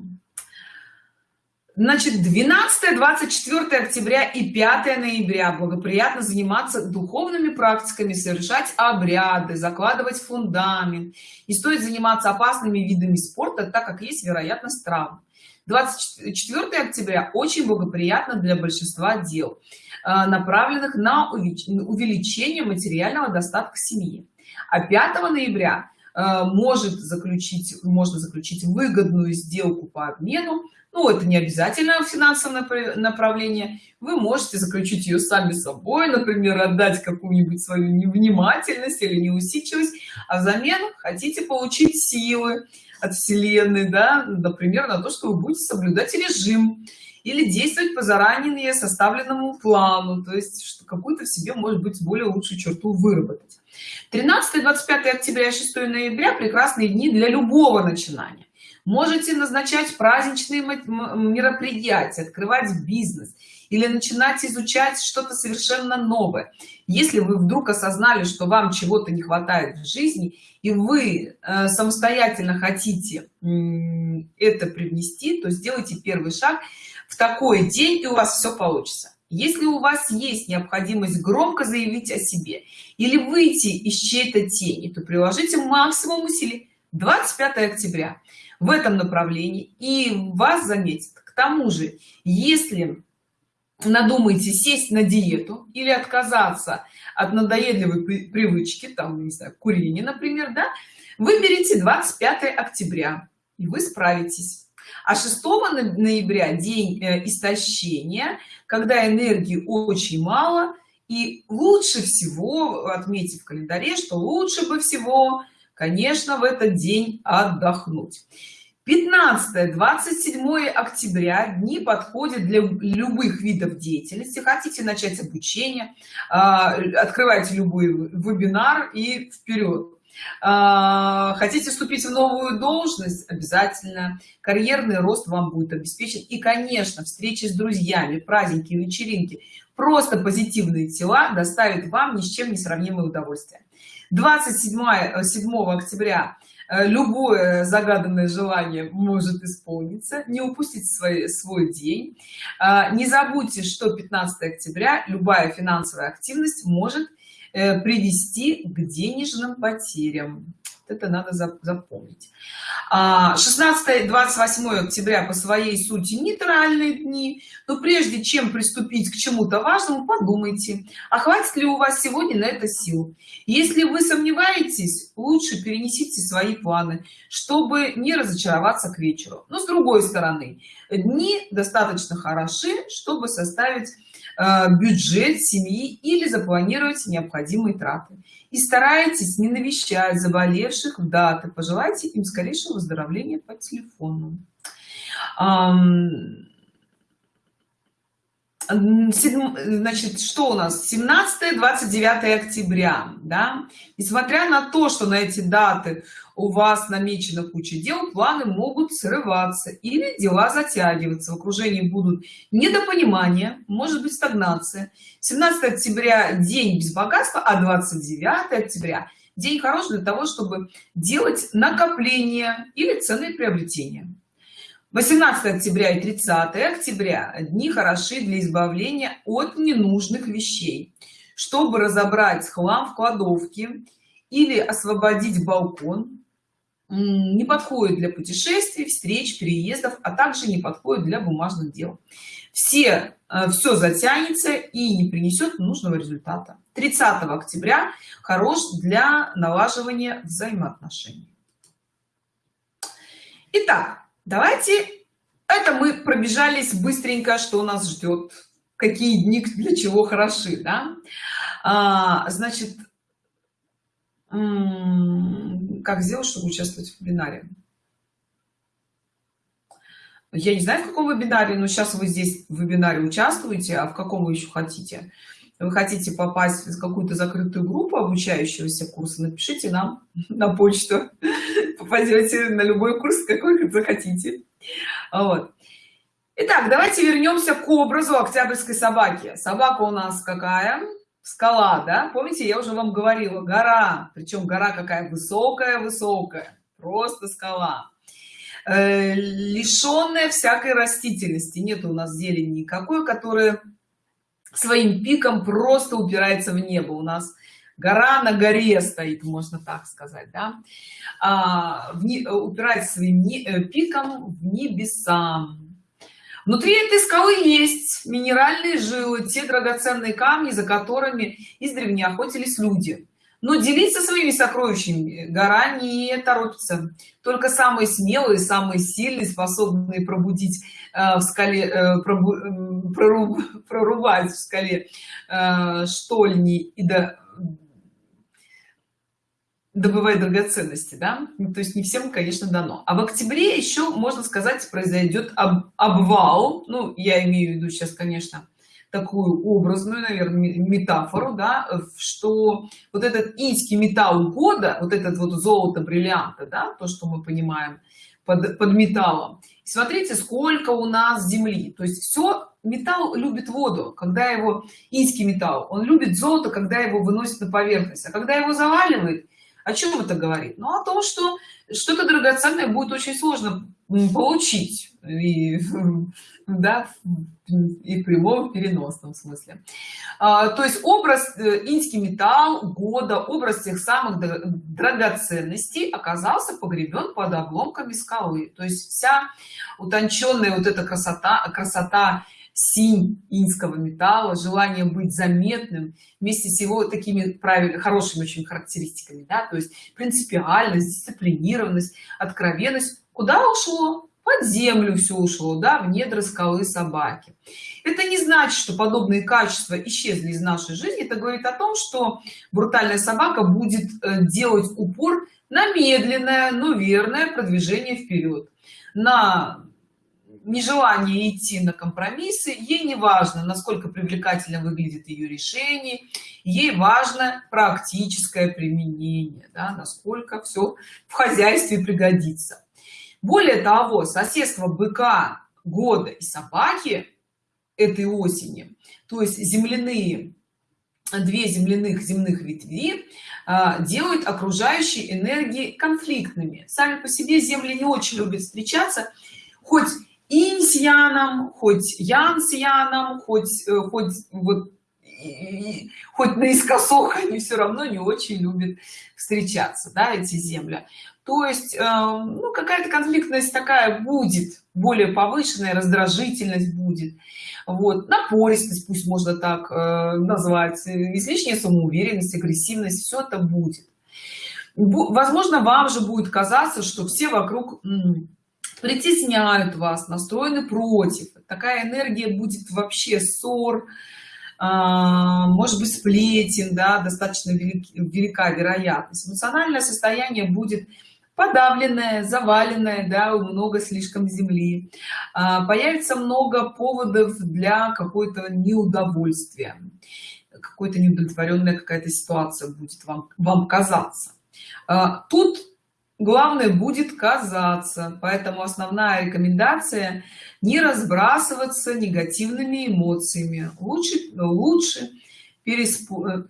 Значит 12 24 октября и 5 ноября. Благоприятно заниматься духовными практиками совершать обряды закладывать фундамент. Не стоит заниматься опасными видами спорта так как есть вероятность травм. 24 октября очень благоприятно для большинства дел э, направленных на увеличение материального достатка семьи. А 5 ноября может заключить можно заключить выгодную сделку по обмену. Ну это не обязательно финансовое направление. Вы можете заключить ее сами собой например отдать какую-нибудь свою невнимательность или неусидчивость а взамен хотите получить силы от вселенной да например на то что вы будете соблюдать режим или действовать по заранее составленному плану то есть какую-то в себе может быть более лучшую черту выработать. 13 25 октября 6 ноября прекрасные дни для любого начинания. Можете назначать праздничные мероприятия открывать бизнес или начинать изучать что-то совершенно новое. Если вы вдруг осознали что вам чего-то не хватает в жизни и вы э, самостоятельно хотите это привнести то сделайте первый шаг в такой день и у вас все получится. Если у вас есть необходимость громко заявить о себе или выйти из чьей-то тени то приложите максимум усилий. 25 октября. В этом направлении. И вас заметит к тому же если надумаете сесть на диету или отказаться от надоедливой привычки там не знаю курения например да выберите 25 октября и вы справитесь а 6 ноября день э, истощения когда энергии очень мало и лучше всего отметить в календаре что лучше бы всего конечно в этот день отдохнуть. 15 27 октября дни подходят для любых видов деятельности. Хотите начать обучение а, открывайте любой вебинар и вперед хотите вступить в новую должность обязательно. Карьерный рост вам будет обеспечен. И конечно встречи с друзьями праздники вечеринки. Просто позитивные тела доставит вам ни с чем не сравнимое удовольствие. 27 7 октября э, любое загаданное желание может исполниться. Не упустить свой свой день. А, не забудьте что 15 октября любая финансовая активность может Э, привести к денежным потерям это надо запомнить. 16 28 октября по своей сути нейтральные дни. Но прежде чем приступить к чему-то важному подумайте а хватит ли у вас сегодня на это сил? Если вы сомневаетесь лучше перенесите свои планы чтобы не разочароваться к вечеру. Но с другой стороны дни достаточно хороши чтобы составить Э, бюджет семьи или запланировать необходимые траты и старайтесь не навещать заболевших в даты пожелайте им скорейшего выздоровления по телефону значит что у нас? 17 29 октября да? Несмотря на то что на эти даты у вас намечена куча дел планы могут срываться или дела затягиваться в окружении будут недопонимания может быть стагнация. 17 октября день без богатства а 29 октября день хорош для того чтобы делать накопление или ценные приобретения 18 октября и 30 октября дни хороши для избавления от ненужных вещей. Чтобы разобрать хлам в кладовке или освободить балкон не подходит для путешествий встреч переездов а также не подходит для бумажных дел. Все э, все затянется и не принесет нужного результата. 30 октября хорош для налаживания взаимоотношений. Итак, давайте это мы пробежались быстренько что нас ждет какие дни для чего хороши да? а, значит как сделать чтобы участвовать в вебинаре я не знаю в каком вебинаре но сейчас вы здесь в вебинаре участвуете а в каком вы еще хотите вы хотите попасть в какую-то закрытую группу обучающегося курса напишите нам на почту. Попадете на любой курс какой захотите. Вот. Итак, давайте вернемся к образу октябрьской собаки собака у нас какая? Скала да? Помните я уже вам говорила гора. Причем гора какая высокая высокая просто скала. Э, лишенная всякой растительности. Нет у нас зелени никакой которая своим пиком просто упирается в небо. У нас гора на горе стоит можно так сказать да. А, в не, упирается своим не, э, пиком в небеса. Внутри этой скалы есть минеральные жилы те драгоценные камни за которыми издревле охотились люди но делиться своими сокровищами гора не торопится. Только самые смелые самые сильные способные пробудить э, в скале э, пробу, проруб, прорубать в скале э, штольни и до добывать драгоценности да? Ну, то есть не всем конечно дано. А в октябре еще можно сказать произойдет об, обвал. Ну я имею в виду сейчас конечно такую образную наверное метафору да что вот этот инский металл года вот этот вот золото бриллианта да то что мы понимаем под, под металлом. Смотрите сколько у нас земли. То есть все металл любит воду когда его инский металл он любит золото когда его выносит на поверхность. А когда его заваливает о чем это говорит? Ну о том что что-то драгоценное будет очень сложно получить и, да, и в прямом переносном смысле. А, то есть образ э, инский металл года образ тех самых драгоценностей оказался погребен под обломками скалы. То есть вся утонченная вот эта красота красота синь инского металла желание быть заметным вместе с его такими правильно хорошими очень характеристиками да то есть принципиальность дисциплинированность откровенность. Куда ушло? Под землю все ушло да в недра скалы собаки. Это не значит что подобные качества исчезли из нашей жизни. Это говорит о том что брутальная собака будет э, делать упор на медленное но верное продвижение вперед на нежелание идти на компромиссы ей не важно насколько привлекательно выглядит ее решение ей важно практическое применение да, насколько все в хозяйстве пригодится. Более того соседство быка года и собаки этой осени то есть земляные две земляных земных ветви а, делают окружающие энергии конфликтными. Сами по себе земли не очень любят встречаться хоть инь с яном хоть ян с яном хоть э, хоть вот хоть наискосок они все равно не очень любят встречаться да эти земли. То есть э, ну, какая-то конфликтность такая будет более повышенная раздражительность будет. Вот напористость пусть можно так э, назвать излишняя самоуверенность агрессивность все это будет. Возможно вам же будет казаться что все вокруг притесняют вас настроены против. Такая энергия будет вообще ссор а, может быть сплетен да достаточно велик, велика вероятность. Эмоциональное состояние будет подавленное заваленное да много слишком земли. А, появится много поводов для какой-то неудовольствия. Какой-то неудовлетворенная какая-то ситуация будет вам вам казаться. А, тут главное будет казаться. Поэтому основная рекомендация не разбрасываться негативными эмоциями. Лучше лучше. Э,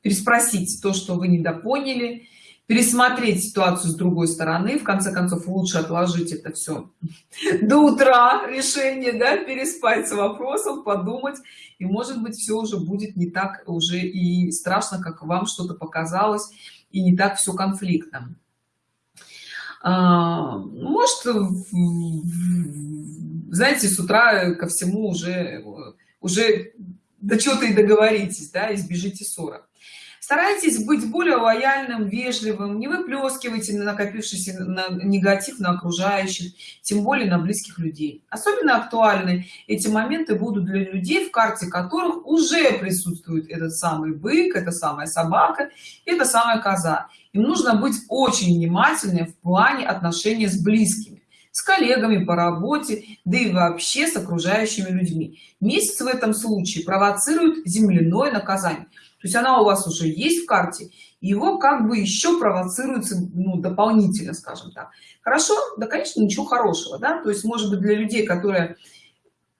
переспросить то что вы недопоняли пересмотреть ситуацию с другой стороны. В конце концов лучше отложить это все до утра решение да переспать с вопросом подумать. И может быть все уже будет не так уже и страшно как вам что-то показалось и не так все конфликтно. А, может знаете с утра ко всему уже уже до чего-то и договоритесь да избежите ссора старайтесь быть более лояльным вежливым не выплескивайте на накопившийся на негатив на окружающих тем более на близких людей. Особенно актуальны эти моменты будут для людей в карте которых уже присутствует этот самый бык эта самая собака это самая коза. Им нужно быть очень внимательным в плане отношения с близкими с коллегами по работе да и вообще с окружающими людьми. Месяц в этом случае провоцирует земляное наказание есть она у вас уже есть в карте его как бы еще провоцируется ну, дополнительно скажем так. Хорошо? Да конечно ничего хорошего да? То есть может быть для людей которые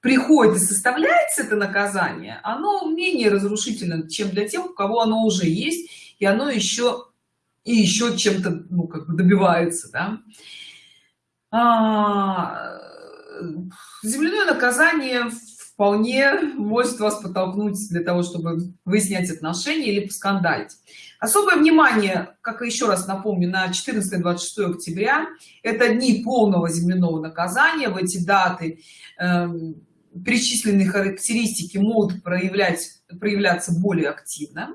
приходит и составляется это наказание оно менее разрушительно чем для тех у кого оно уже есть и оно еще и еще чем-то ну как бы добивается да? а, земляное наказание вполне может вас подтолкнуть для того чтобы выяснять отношения или поскандалить. Особое внимание как еще раз напомню на 14 26 октября. Это дни полного земляного наказания. В эти даты э, перечисленные характеристики могут проявлять проявляться более активно.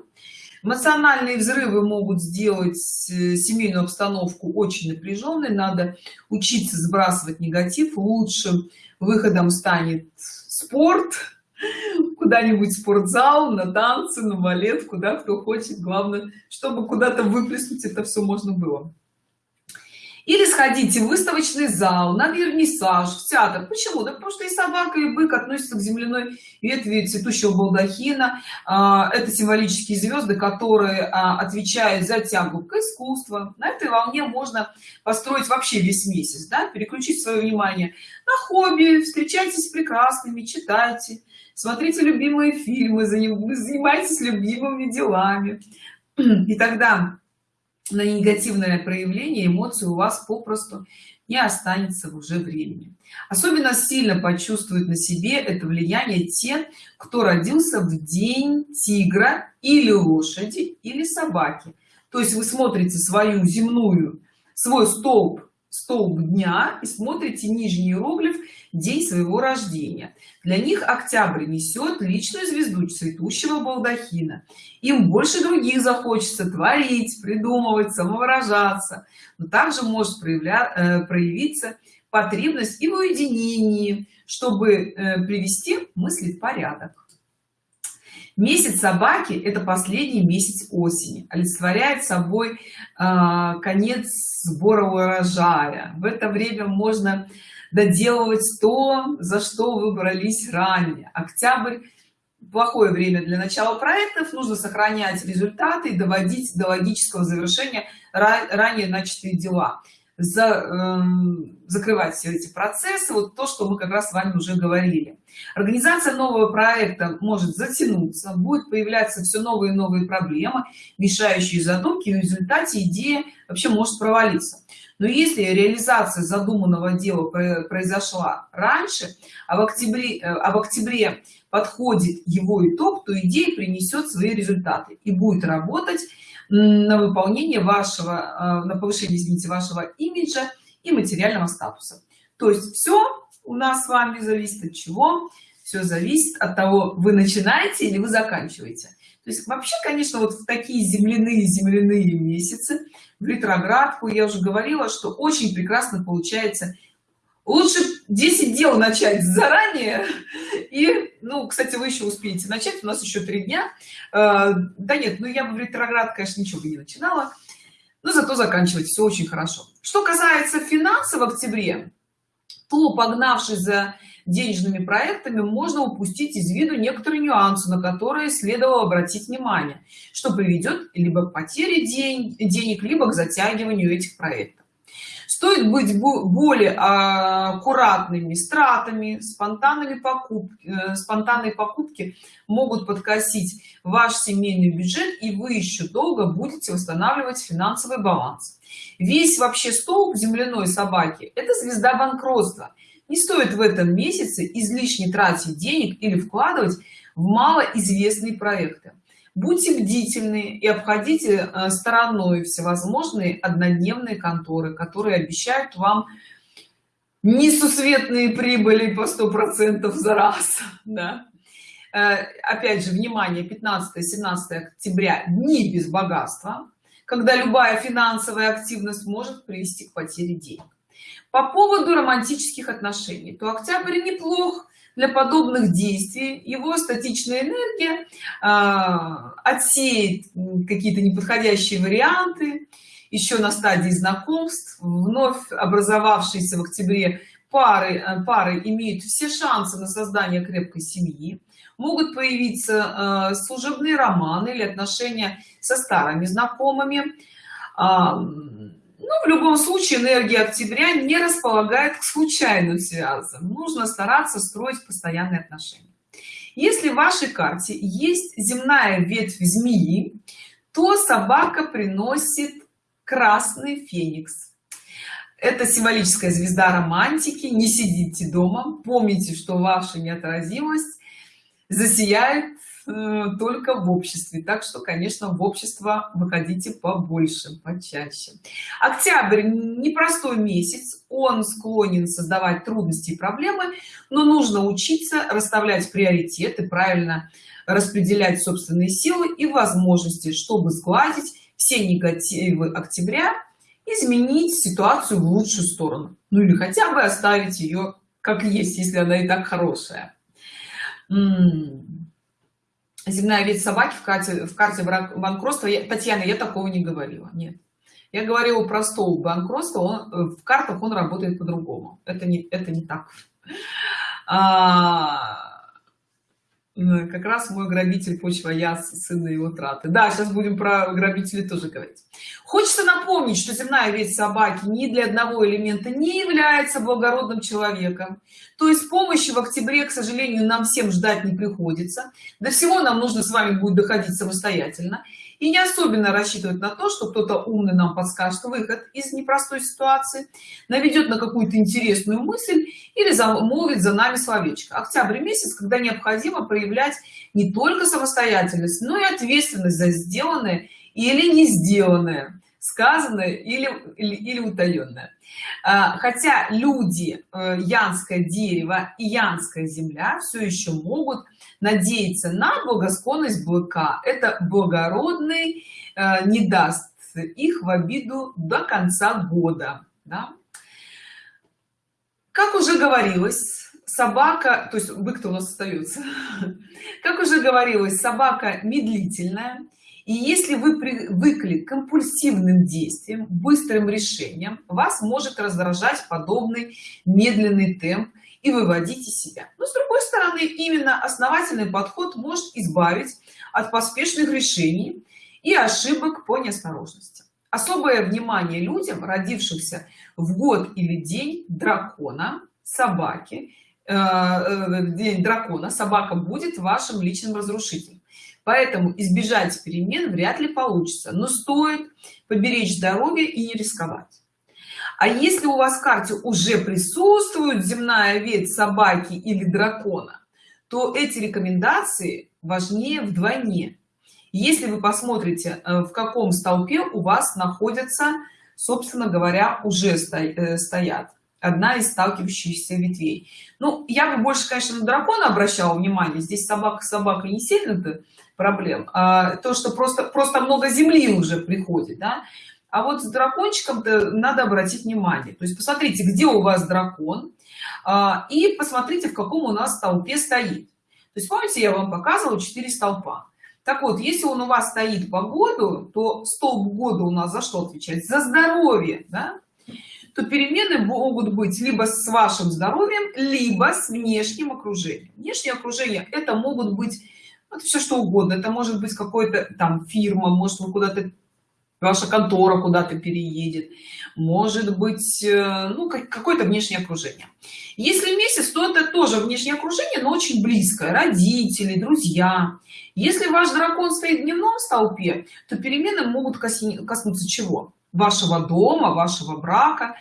Эмоциональные взрывы могут сделать э, семейную обстановку очень напряженной. Надо учиться сбрасывать негатив. Лучшим выходом станет спорт куда-нибудь спортзал на танцы на балет куда кто хочет. Главное чтобы куда-то выплеснуть это все можно было или сходите в выставочный зал на вернисаж в театр. Почему? Да потому что и собака и бык относятся к земляной ветви цветущего балдахина. А, это символические звезды которые а, отвечают за тягу к искусству на этой волне можно построить вообще весь месяц да? переключить свое внимание на хобби встречайтесь с прекрасными читайте смотрите любимые фильмы занимайтесь любимыми делами. И тогда на негативное проявление эмоций у вас попросту не останется уже времени. Особенно сильно почувствует на себе это влияние те кто родился в день тигра или лошади или собаки. То есть вы смотрите свою земную свой столб столб дня и смотрите нижний иероглиф день своего рождения для них октябрь несет личную звезду цветущего балдахина. Им больше других захочется творить придумывать самовыражаться. Но также может проявля, э, проявиться потребность и в уединении чтобы э, привести мысли в порядок месяц собаки это последний месяц осени. Олицетворяет собой э, конец сбора урожая. В это время можно доделывать то за что вы брались ранее. Октябрь плохое время для начала проектов. Нужно сохранять результаты и доводить до логического завершения ранее начатые дела за, э, закрывать все эти процессы. Вот то что мы как раз с вами уже говорили. Организация нового проекта может затянуться будет появляться все новые и новые проблемы мешающие задумки в результате идея вообще может провалиться. Но если реализация задуманного дела произошла раньше а в октябре э, а в октябре подходит его итог то идея принесет свои результаты и будет работать на выполнение вашего э, на повышение извините вашего имиджа и материального статуса. То есть все у нас с вами зависит от чего? Все зависит от того вы начинаете или вы заканчиваете. То есть вообще конечно вот в такие земляные земляные месяцы в ретроградку я уже говорила что очень прекрасно получается лучше 10 дел начать заранее. И ну кстати вы еще успеете начать у нас еще три дня. Э, да нет ну я бы в ретроград конечно ничего бы не начинала. Но зато заканчивать все очень хорошо. Что касается финансов в октябре то погнавшись за денежными проектами можно упустить из виду некоторые нюансы на которые следовало обратить внимание. Что приведет либо к потере день, денег либо к затягиванию этих проектов стоит быть более аккуратными. С тратами спонтанными покупки э, спонтанные покупки могут подкосить ваш семейный бюджет и вы еще долго будете восстанавливать финансовый баланс. Весь вообще столб земляной собаки это звезда банкротства. Не стоит в этом месяце излишне тратить денег или вкладывать в малоизвестные проекты будьте бдительны и обходите э, стороной всевозможные однодневные конторы которые обещают вам несусветные прибыли по сто процентов за раз да? Э, опять же внимание 15 17 октября дни без богатства когда любая финансовая активность может привести к потере денег по поводу романтических отношений то октябрь неплох для подобных действий. Его статичная энергия э, отсеет какие-то неподходящие варианты. Еще на стадии знакомств вновь образовавшиеся в октябре пары э, пары имеют все шансы на создание крепкой семьи. Могут появиться э, служебные романы или отношения со старыми знакомыми ну, в любом случае энергия октября не располагает к случайным связям. Нужно стараться строить постоянные отношения. Если в вашей карте есть земная ветвь змеи то собака приносит красный феникс. Это символическая звезда романтики. Не сидите дома. Помните что ваша неотразимость засияет только в обществе. Так что конечно в общество выходите побольше почаще. Октябрь непростой месяц. Он склонен создавать трудности и проблемы но нужно учиться расставлять приоритеты правильно распределять собственные силы и возможности чтобы сгладить все негативы октября изменить ситуацию в лучшую сторону. Ну или хотя бы оставить ее как есть если она и так хорошая земная вид собаки в карте в карте банкротства. Я, татьяна я такого не говорила нет. Я говорила про стол банкротства он в картах он работает по-другому. Это не это не так. А, как раз мой грабитель почва я сын его траты. Да сейчас будем про грабителей тоже говорить. Хочется напомнить что земная ветвь собаки ни для одного элемента не является благородным человеком. То есть помощи в октябре к сожалению нам всем ждать не приходится. До всего нам нужно с вами будет доходить самостоятельно и не особенно рассчитывать на то что кто-то умный нам подскажет выход из непростой ситуации наведет на какую-то интересную мысль или замолвит за нами словечко. Октябрь месяц когда необходимо проявлять не только самостоятельность но и ответственность за сделанное или не сделанное сказанное или или, или утаенное. А, хотя люди э, янское дерево и янская земля все еще могут надеяться на благосклонность быка это благородный э, не даст их в обиду до конца года да? как уже говорилось собака то есть бык-то у нас остается как уже говорилось собака медлительная и если вы привыкли к компульсивным действиям быстрым решениям вас может раздражать подобный медленный темп и выводить из себя. Но с другой стороны именно основательный подход может избавить от поспешных решений и ошибок по неосторожности. Особое внимание людям родившихся в год или день дракона собаки э, э, день дракона собака будет вашим личным разрушителем. Поэтому избежать перемен вряд ли получится но стоит поберечь здоровье и не рисковать а если у вас в карте уже присутствует земная ветвь собаки или дракона то эти рекомендации важнее вдвойне. Если вы посмотрите э, в каком столпе у вас находятся собственно говоря уже э, стоят. Одна из сталкивающихся ветвей. Ну я бы больше конечно на дракона обращала внимание. Здесь собака собака не сильно то проблем а то что просто просто много земли уже приходит да? А вот с дракончиком -то надо обратить внимание. То есть посмотрите где у вас дракон а, и посмотрите в каком у нас столпе стоит. То есть помните я вам показывала 4 столпа. Так вот если он у вас стоит по году то столб года у нас за что отвечает за здоровье да? то перемены могут быть либо с вашим здоровьем либо с внешним окружением. Внешнее окружение это могут быть это все что угодно. Это может быть какой-то там фирма может вы куда-то ваша контора куда-то переедет. Может быть э, ну какое-то внешнее окружение. Если месяц то это тоже внешнее окружение но очень близкое. Родители друзья. Если ваш дракон стоит в дневном столпе то перемены могут коснуться чего? Вашего дома вашего брака.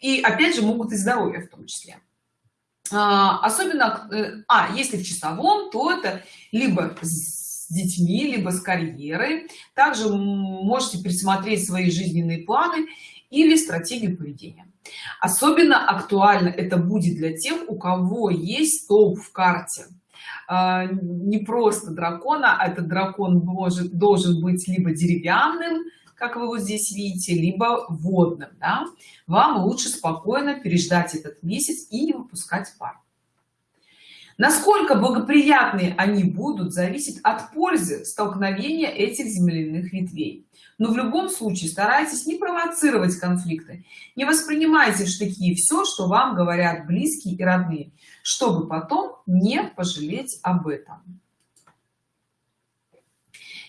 И опять же могут и здоровья в том числе. А, особенно э, а если в часовом то это либо с детьми либо с карьерой. Также можете пересмотреть свои жизненные планы или стратегию поведения. Особенно актуально это будет для тех у кого есть столб в карте. А, не просто дракона а этот дракон может должен быть либо деревянным как вы вот здесь видите либо водным да? вам лучше спокойно переждать этот месяц и не выпускать пар насколько благоприятные они будут зависит от пользы столкновения этих земляных ветвей. Но в любом случае старайтесь не провоцировать конфликты. Не воспринимайте штыки все что вам говорят близкие и родные чтобы потом не пожалеть об этом.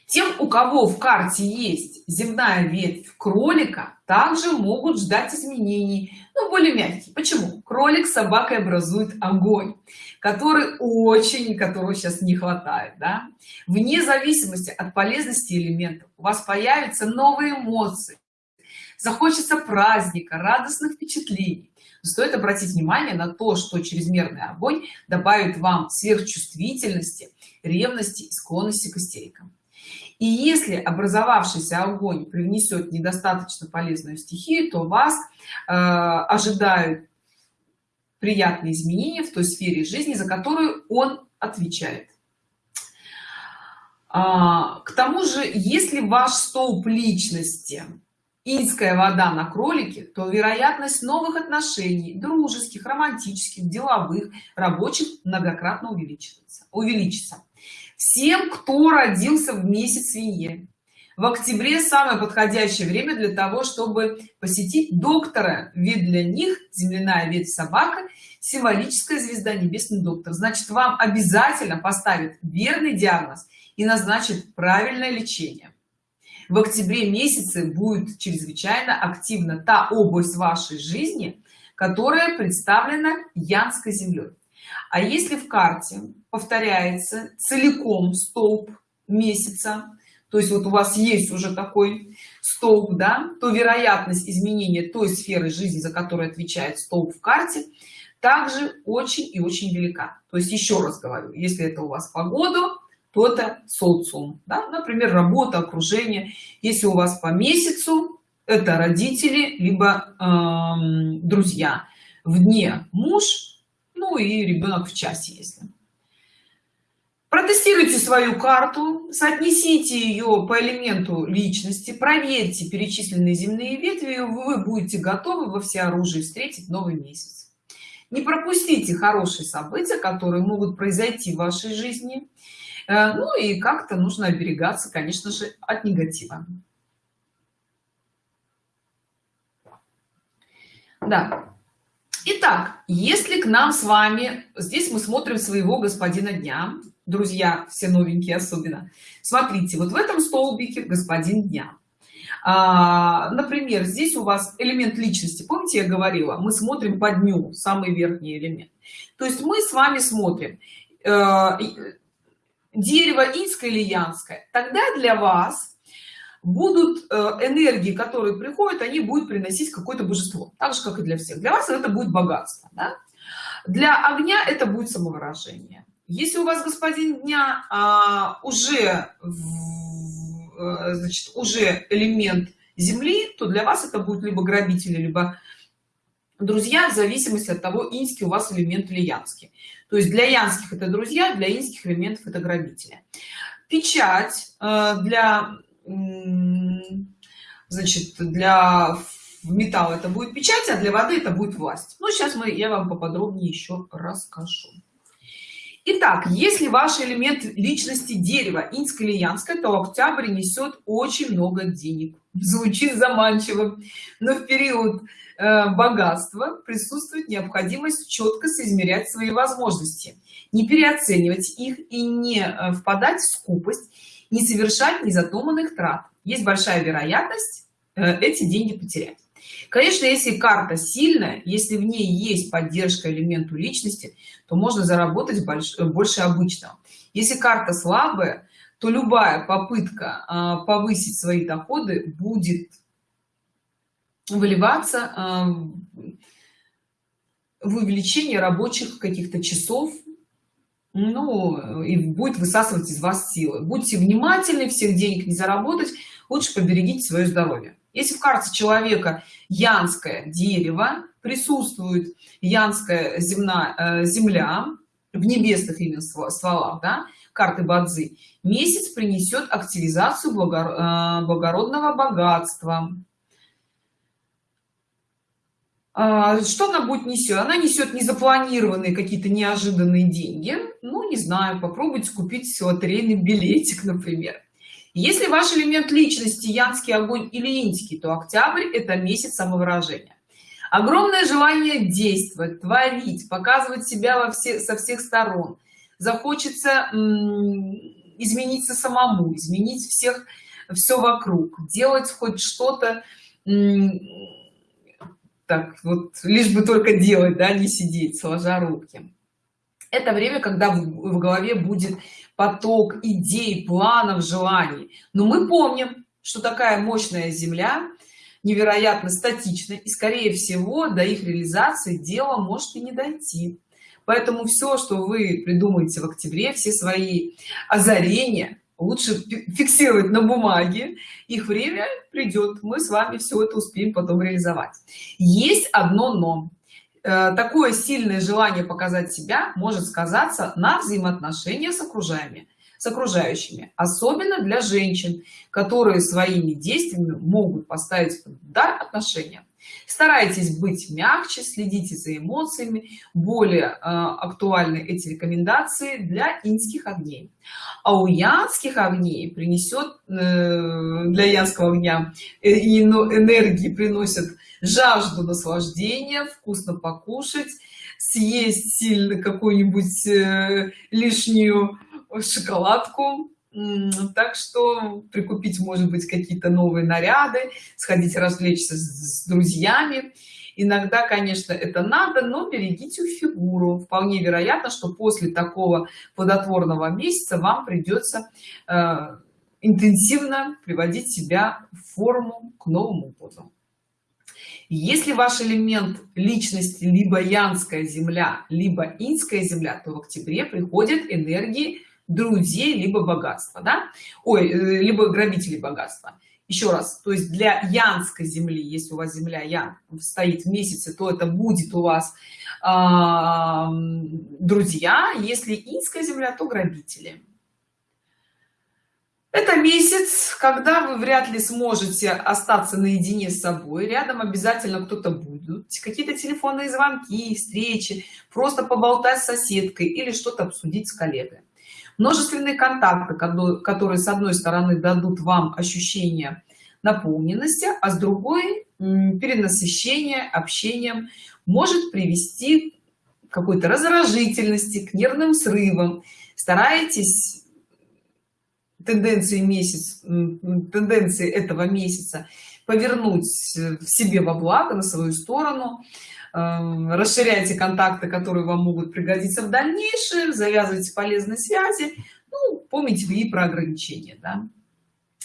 Тем у кого в карте есть земная ветвь кролика также могут ждать изменений но более мягкие почему? Кролик с собакой образует огонь который очень которого сейчас не хватает да? вне зависимости от полезности элементов у вас появятся новые эмоции. Захочется праздника радостных впечатлений. Стоит обратить внимание на то что чрезмерный огонь добавит вам сверхчувствительности ревности и склонности к истерикам и если образовавшийся огонь привнесет недостаточно полезную стихию то вас э, ожидают приятные изменения в той сфере жизни за которую он отвечает. А, к тому же если ваш столб личности инская вода на кролике то вероятность новых отношений дружеских романтических деловых рабочих многократно увеличивается. Увеличится всем кто родился в месяц свиньи. В октябре самое подходящее время для того чтобы посетить доктора. Ведь для них земляная ветвь собака символическая звезда небесный доктор. Значит вам обязательно поставит верный диагноз и назначит правильное лечение. В октябре месяце будет чрезвычайно активна та область вашей жизни которая представлена янской землей а если в карте повторяется целиком столб месяца то есть вот у вас есть уже такой столб да то вероятность изменения той сферы жизни за которую отвечает столб в карте также очень и очень велика. То есть еще раз говорю если это у вас погода то это социум да? например работа окружение. Если у вас по месяцу это родители либо эм, друзья. В дне муж ну и ребенок в часе если. Протестируйте свою карту соотнесите ее по элементу личности проверьте перечисленные земные ветви вы будете готовы во всеоружии встретить новый месяц. Не пропустите хорошие события которые могут произойти в вашей жизни. Э, ну и как-то нужно оберегаться конечно же от негатива. Да Итак, если к нам с вами здесь мы смотрим своего господина дня. Друзья все новенькие особенно. Смотрите вот в этом столбике господин дня. А, например здесь у вас элемент личности. Помните я говорила мы смотрим по дню самый верхний элемент. То есть мы с вами смотрим э, дерево инское или янское. Тогда для вас будут э, энергии которые приходят они будут приносить какое-то божество. Так же как и для всех. Для вас это будет богатство да? для огня это будет самовыражение. Если у вас господин дня а, уже в, значит уже элемент земли то для вас это будет либо грабители либо друзья в зависимости от того инский у вас элемент или янский. То есть для янских это друзья для инских элементов это грабители. Печать э, для значит для металла это будет печать а для воды это будет власть. Ну сейчас мы я вам поподробнее еще расскажу. Итак, если ваш элемент личности дерева инское или янское, то октябрь несет очень много денег. Звучит заманчиво, но в период э, богатства присутствует необходимость четко соизмерять свои возможности, не переоценивать их и не э, впадать в скупость, не совершать незадуманных трат. Есть большая вероятность э, эти деньги потерять конечно если карта сильная если в ней есть поддержка элементу личности то можно заработать больше, больше обычного если карта слабая то любая попытка а, повысить свои доходы будет выливаться а, в увеличение рабочих каких-то часов ну и будет высасывать из вас силы. Будьте внимательны всех денег не заработать лучше поберегите свое здоровье. Если в карте человека янское дерево присутствует янская земна э, земля в небесных именно стволах да, карты бадзи месяц принесет активизацию э, благородного богатства что она будет несет она несет незапланированные какие-то неожиданные деньги. Ну не знаю попробуйте купить лотерейный билетик например. Если ваш элемент личности янский огонь или инский то октябрь это месяц самовыражения. Огромное желание действовать творить показывать себя во все со всех сторон. Захочется измениться самому изменить всех все вокруг делать хоть что-то так вот лишь бы только делать да не сидеть сложа руки. Это время когда в, в голове будет поток идей планов желаний. Но мы помним что такая мощная земля невероятно статична и скорее всего до их реализации дело может и не дойти. Поэтому все что вы придумаете в октябре все свои озарения лучше фиксировать на бумаге. Их время придет. Мы с вами все это успеем потом реализовать. Есть одно но Э, такое сильное желание показать себя может сказаться на взаимоотношениях с окружающими с окружающими особенно для женщин которые своими действиями могут поставить под удар отношения старайтесь быть мягче следите за эмоциями. Более э, актуальны эти рекомендации для инских огней. А у янских огней принесет э, для янского огня э, энергии приносят жажду наслаждения вкусно покушать съесть сильно какую-нибудь э, лишнюю шоколадку так что прикупить может быть какие-то новые наряды сходить развлечься с, с друзьями. Иногда конечно это надо но берегите фигуру. Вполне вероятно что после такого плодотворного месяца вам придется э, интенсивно приводить себя в форму к новому году если ваш элемент личности либо янская земля либо инская земля то в октябре приходят энергии друзей либо богатства да? Ой э, либо грабителей богатства. Еще раз то есть для янской земли если у вас земля ян стоит в месяце то это будет у вас э, друзья. Если инская земля то грабители. Это месяц когда вы вряд ли сможете остаться наедине с собой. Рядом обязательно кто-то будет. Какие-то телефонные звонки встречи просто поболтать с соседкой или что-то обсудить с коллегой множественные контакты которые с одной стороны дадут вам ощущение наполненности а с другой перенасыщение общением может привести к какой-то раздражительности к нервным срывам. Старайтесь тенденции месяц тенденции этого месяца повернуть в себе во благо на свою сторону расширяйте контакты которые вам могут пригодиться в дальнейшем завязывайте полезные связи ну, помните и про ограничения да?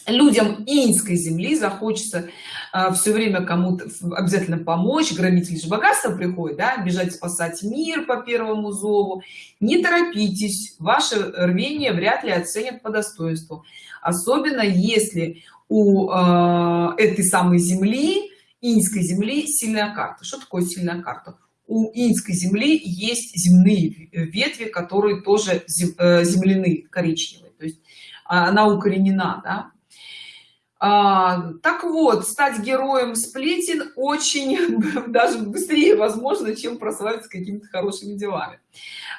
людям инской земли захочется э, все время кому-то обязательно помочь. Громитель же богатства приходит да, бежать спасать мир по первому зову. Не торопитесь ваше рвение вряд ли оценят по достоинству. Особенно если у э, этой самой земли инской земли сильная карта. Что такое сильная карта? У инской земли есть земные ветви которые тоже э, земляные коричневые. То есть она укоренена да? А, так вот стать героем сплетен очень даже быстрее возможно чем прославиться какими-то хорошими делами.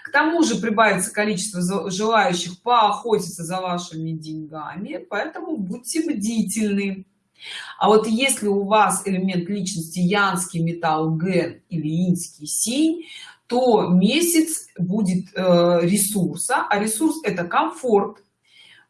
К тому же прибавится количество желающих поохотиться за вашими деньгами поэтому будьте бдительны а вот если у вас элемент личности янский металл ген или инский синь то месяц будет э, ресурса а ресурс это комфорт.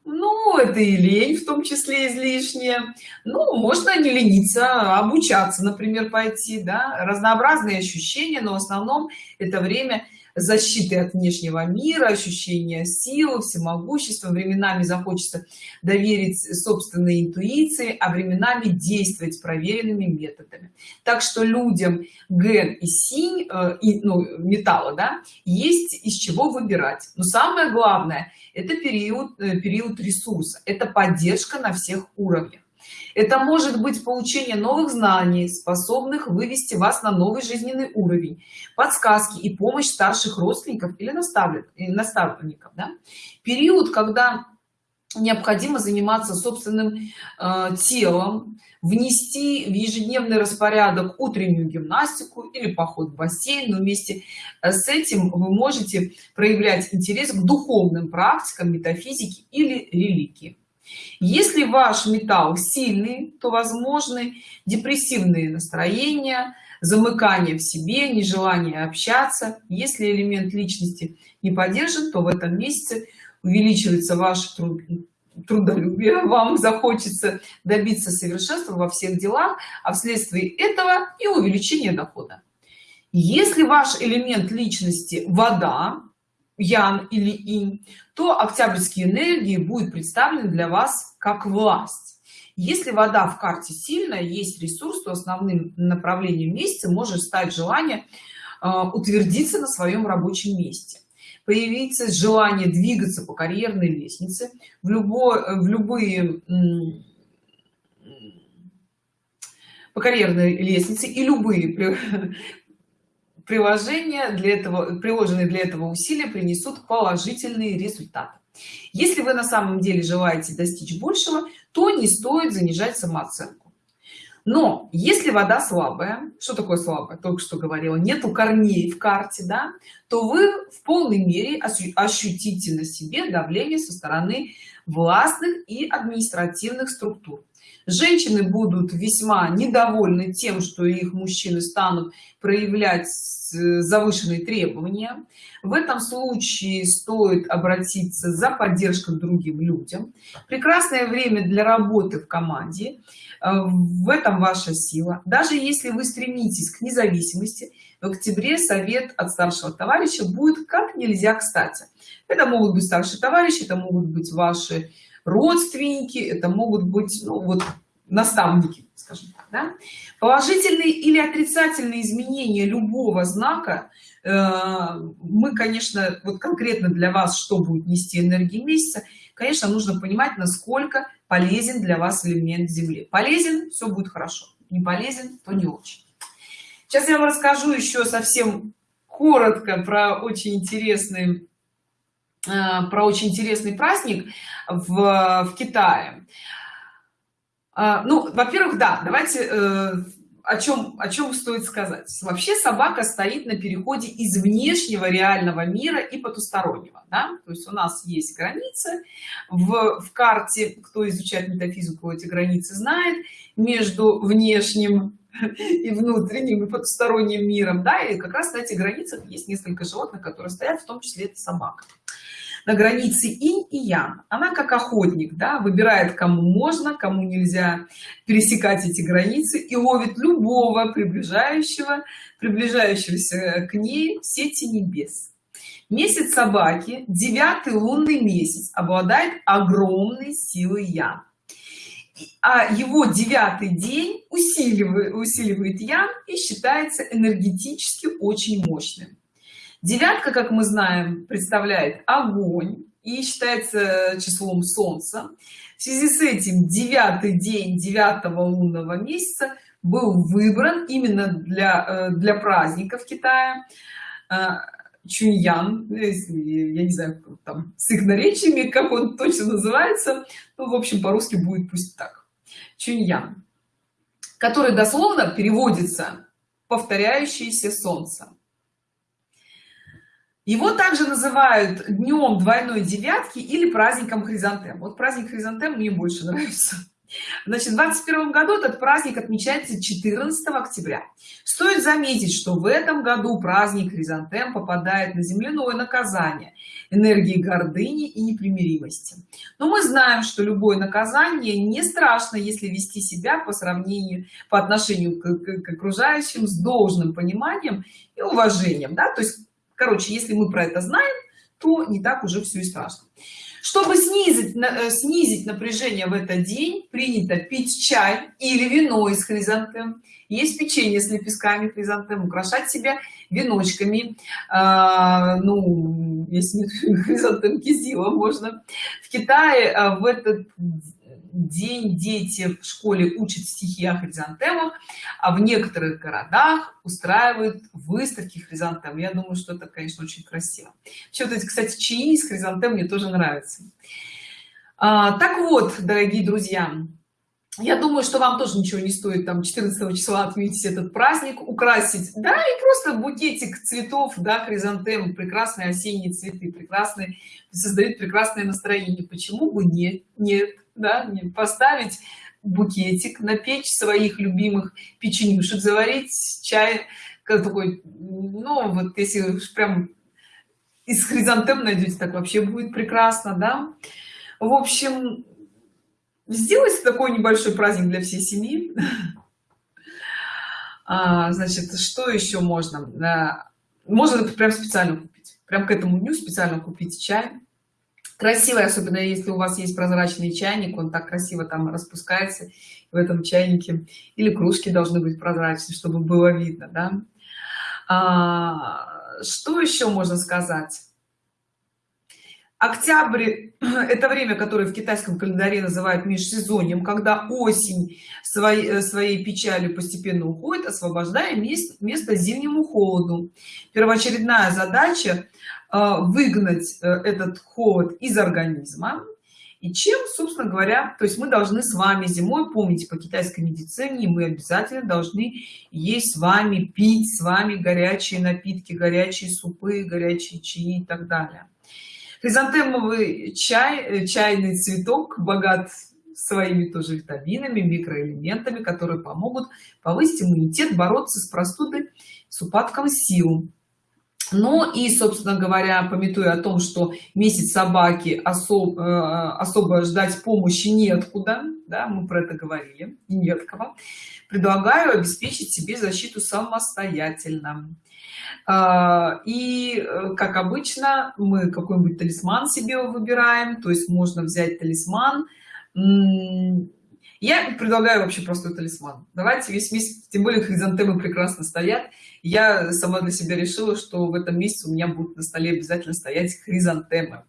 Ну это и лень в том числе излишнее ну можно не лениться а обучаться например пойти да. Разнообразные ощущения но в основном это время защиты от внешнего мира ощущения силы всемогущества. Временами захочется доверить собственной интуиции а временами действовать проверенными методами. Так что людям ген и синь э, и ну, металла да есть из чего выбирать. Но самое главное это период э, период ресурса. Это поддержка на всех уровнях это может быть получение новых знаний способных вывести вас на новый жизненный уровень подсказки и помощь старших родственников или наставников наставников да? период когда необходимо заниматься собственным э, телом внести в ежедневный распорядок утреннюю гимнастику или поход в бассейн но вместе э, с этим вы можете проявлять интерес к духовным практикам метафизики или религии если ваш металл сильный то возможны депрессивные настроения замыкание в себе нежелание общаться. Если элемент личности не поддержит то в этом месяце увеличивается ваш труд трудолюбие вам захочется добиться совершенства во всех делах а вследствие этого и увеличение дохода. Если ваш элемент личности вода ян или инь то октябрьские энергии будет представлены для вас как власть. Если вода в карте сильная есть ресурс то основным направлением месяца может стать желание э, утвердиться на своем рабочем месте. Появиться желание двигаться по карьерной лестнице. В любой в любые по карьерной лестнице и любые приложения для этого приложенные для этого усилия принесут положительные результаты. Если вы на самом деле желаете достичь большего то не стоит занижать самооценку. Но если вода слабая что такое слабая? Только что говорила нету корней в карте да то вы в полной мере ощутите на себе давление со стороны властных и административных структур женщины будут весьма недовольны тем что их мужчины станут проявлять завышенные требования. В этом случае стоит обратиться за поддержкой к другим людям. Прекрасное время для работы в команде. Э, в этом ваша сила. Даже если вы стремитесь к независимости в октябре совет от старшего товарища будет как нельзя кстати. Это могут быть старшие товарищи это могут быть ваши родственники это могут быть ну, вот наставники скажем так да? положительные или отрицательные изменения любого знака э, мы конечно вот конкретно для вас что будет нести энергии месяца конечно нужно понимать насколько полезен для вас элемент земли полезен все будет хорошо не полезен то не очень сейчас я вам расскажу еще совсем коротко про очень интересный э, про очень интересный праздник в, в китае. А, ну во-первых да давайте э, о чем о чем стоит сказать. Вообще собака стоит на переходе из внешнего реального мира и потустороннего да? то есть у нас есть границы. В, в карте кто изучает метафизику эти границы знает между внешним и внутренним и потусторонним миром да? И как раз на этих границах есть несколько животных которые стоят в том числе это собака на границе инь и ян она как охотник да, выбирает кому можно кому нельзя пересекать эти границы и ловит любого приближающего приближающегося к ней в сети небес. Месяц собаки девятый лунный месяц обладает огромной силой ян а его девятый день усиливает усиливает ян и считается энергетически очень мощным девятка как мы знаем представляет огонь и считается числом солнца. В связи с этим девятый день девятого лунного месяца был выбран именно для э, для праздников китая. Э, чуньян я не знаю там с их наречиями как он точно называется ну в общем по-русски будет пусть так. Чуньян который дословно переводится повторяющееся солнце его также называют днем двойной девятки или праздником хризантем. Вот праздник хризантем мне больше нравится. Значит в 21 году этот праздник отмечается 14 октября. Стоит заметить что в этом году праздник хризантем попадает на земляное наказание энергии гордыни и непримиримости. Но мы знаем что любое наказание не страшно если вести себя по сравнению по отношению к, к, к окружающим с должным пониманием и уважением да то есть короче если мы про это знаем то не так уже все и страшно. Чтобы снизить э, снизить напряжение в этот день принято пить чай или вино из хризантем. Есть печенье с лепестками хризантем украшать себя веночками. А, ну если хризантем кизила можно. В китае а, в этот день дети в школе учат стихи о хризантемах а в некоторых городах устраивают выставки хризантем я думаю что это конечно очень красиво. Все вот эти кстати чаи из хризантем мне тоже нравятся. А, так вот дорогие друзья я думаю что вам тоже ничего не стоит там 14 числа отметить этот праздник украсить да и просто букетик цветов да хризантем прекрасные осенние цветы прекрасные создают прекрасное настроение. Почему бы нет нет да, поставить букетик, напечь своих любимых печенюшек, заварить чай, как такой, ну, вот если прям из хризантем найдете, так вообще будет прекрасно, да. В общем, сделайте такой небольшой праздник для всей семьи. А, значит, что еще можно? Можно прям специально купить. Прям к этому дню специально купить чай красивый особенно если у вас есть прозрачный чайник он так красиво там распускается в этом чайнике. Или кружки должны быть прозрачные чтобы было видно да? а, что еще можно сказать? Октябрь это время которое в китайском календаре называют межсезоньем когда осень своей своей печалью постепенно уходит освобождая место, место зимнему холоду. Первоочередная задача выгнать э, этот холод из организма. И чем собственно говоря то есть мы должны с вами зимой помните по китайской медицине мы обязательно должны есть с вами пить с вами горячие напитки горячие супы горячие чаи и так далее. Хризантемовый чай э, чайный цветок богат своими тоже витаминами микроэлементами которые помогут повысить иммунитет бороться с простудой с упадком сил ну и собственно говоря пометуя о том что месяц собаки особ, э, особо ждать помощи неоткуда да мы про это говорили нет кого предлагаю обеспечить себе защиту самостоятельно. А, и э, как обычно мы какой-нибудь талисман себе выбираем то есть можно взять талисман я предлагаю вообще простой талисман. Давайте весь месяц тем более хризантемы прекрасно стоят. Я сама для себя решила что в этом месяце у меня будут на столе обязательно стоять хризантемы.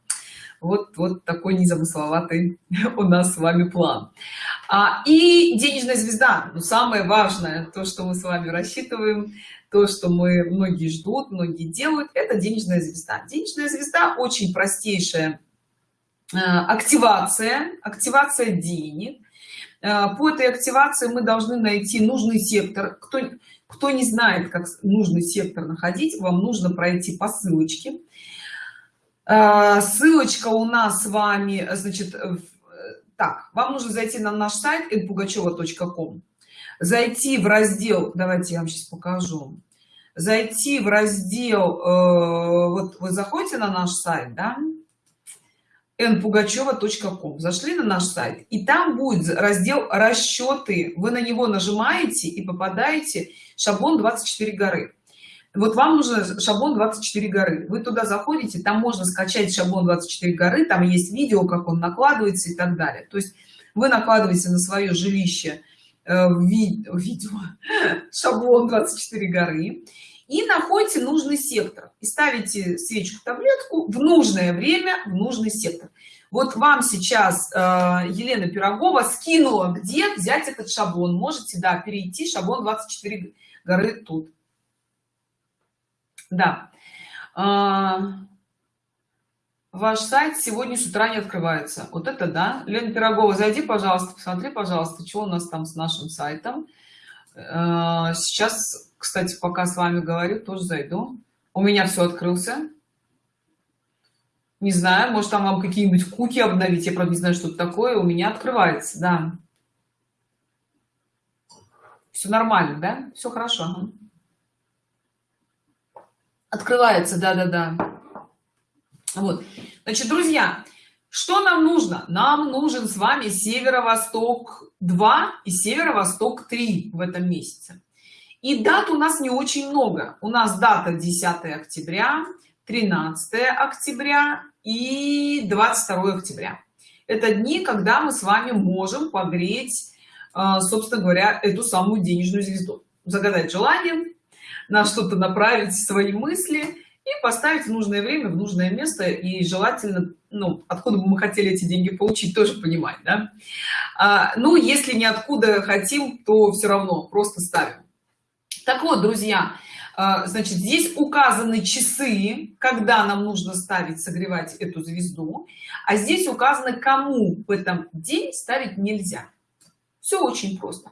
Вот вот такой незамысловатый у нас с вами план. А, и денежная звезда. Ну, самое важное то что мы с вами рассчитываем то что мы многие ждут многие делают это денежная звезда. Денежная звезда очень простейшая э, активация активация денег по этой активации мы должны найти нужный сектор. Кто кто не знает как нужный сектор находить вам нужно пройти по ссылочке. Э, ссылочка у нас с вами значит так вам нужно зайти на наш сайт elpugacheva.com зайти в раздел давайте я вам сейчас покажу. Зайти в раздел э, вот вы заходите на наш сайт да npugacheva.com зашли на наш сайт и там будет раздел расчеты вы на него нажимаете и попадаете шаблон 24 горы вот вам нужен шаблон 24 горы вы туда заходите там можно скачать шаблон 24 горы там есть видео как он накладывается и так далее. То есть вы накладываете на свое жилище Э, видео шаблон 24 горы и находите нужный сектор. И ставите свечку таблетку в нужное время в нужный сектор. Вот вам сейчас э, елена пирогова скинула где взять этот шаблон. Можете да перейти шаблон 24 горы тут. Да. Э, ваш сайт сегодня с утра не открывается. Вот это да. Лена пирогова зайди пожалуйста посмотри пожалуйста что у нас там с нашим сайтом. Э, сейчас кстати пока с вами говорю тоже зайду. У меня все открылся. Не знаю может там вам какие-нибудь куки обновить я правда не знаю что это такое у меня открывается да. Все нормально да? Все хорошо открывается да да да вот. Значит друзья что нам нужно? Нам нужен с вами северо-восток 2 и северо-восток 3 в этом месяце и дат у нас не очень много. У нас дата 10 октября 13 октября и 22 октября. Это дни когда мы с вами можем погреть а, собственно говоря эту самую денежную звезду. Загадать желание на что-то направить свои мысли и поставить в нужное время в нужное место. И желательно ну откуда бы мы хотели эти деньги получить тоже понимать да? а, ну если не откуда хотим то все равно просто ставим так вот друзья а, значит здесь указаны часы когда нам нужно ставить согревать эту звезду а здесь указано кому в этом день ставить нельзя. Все очень просто.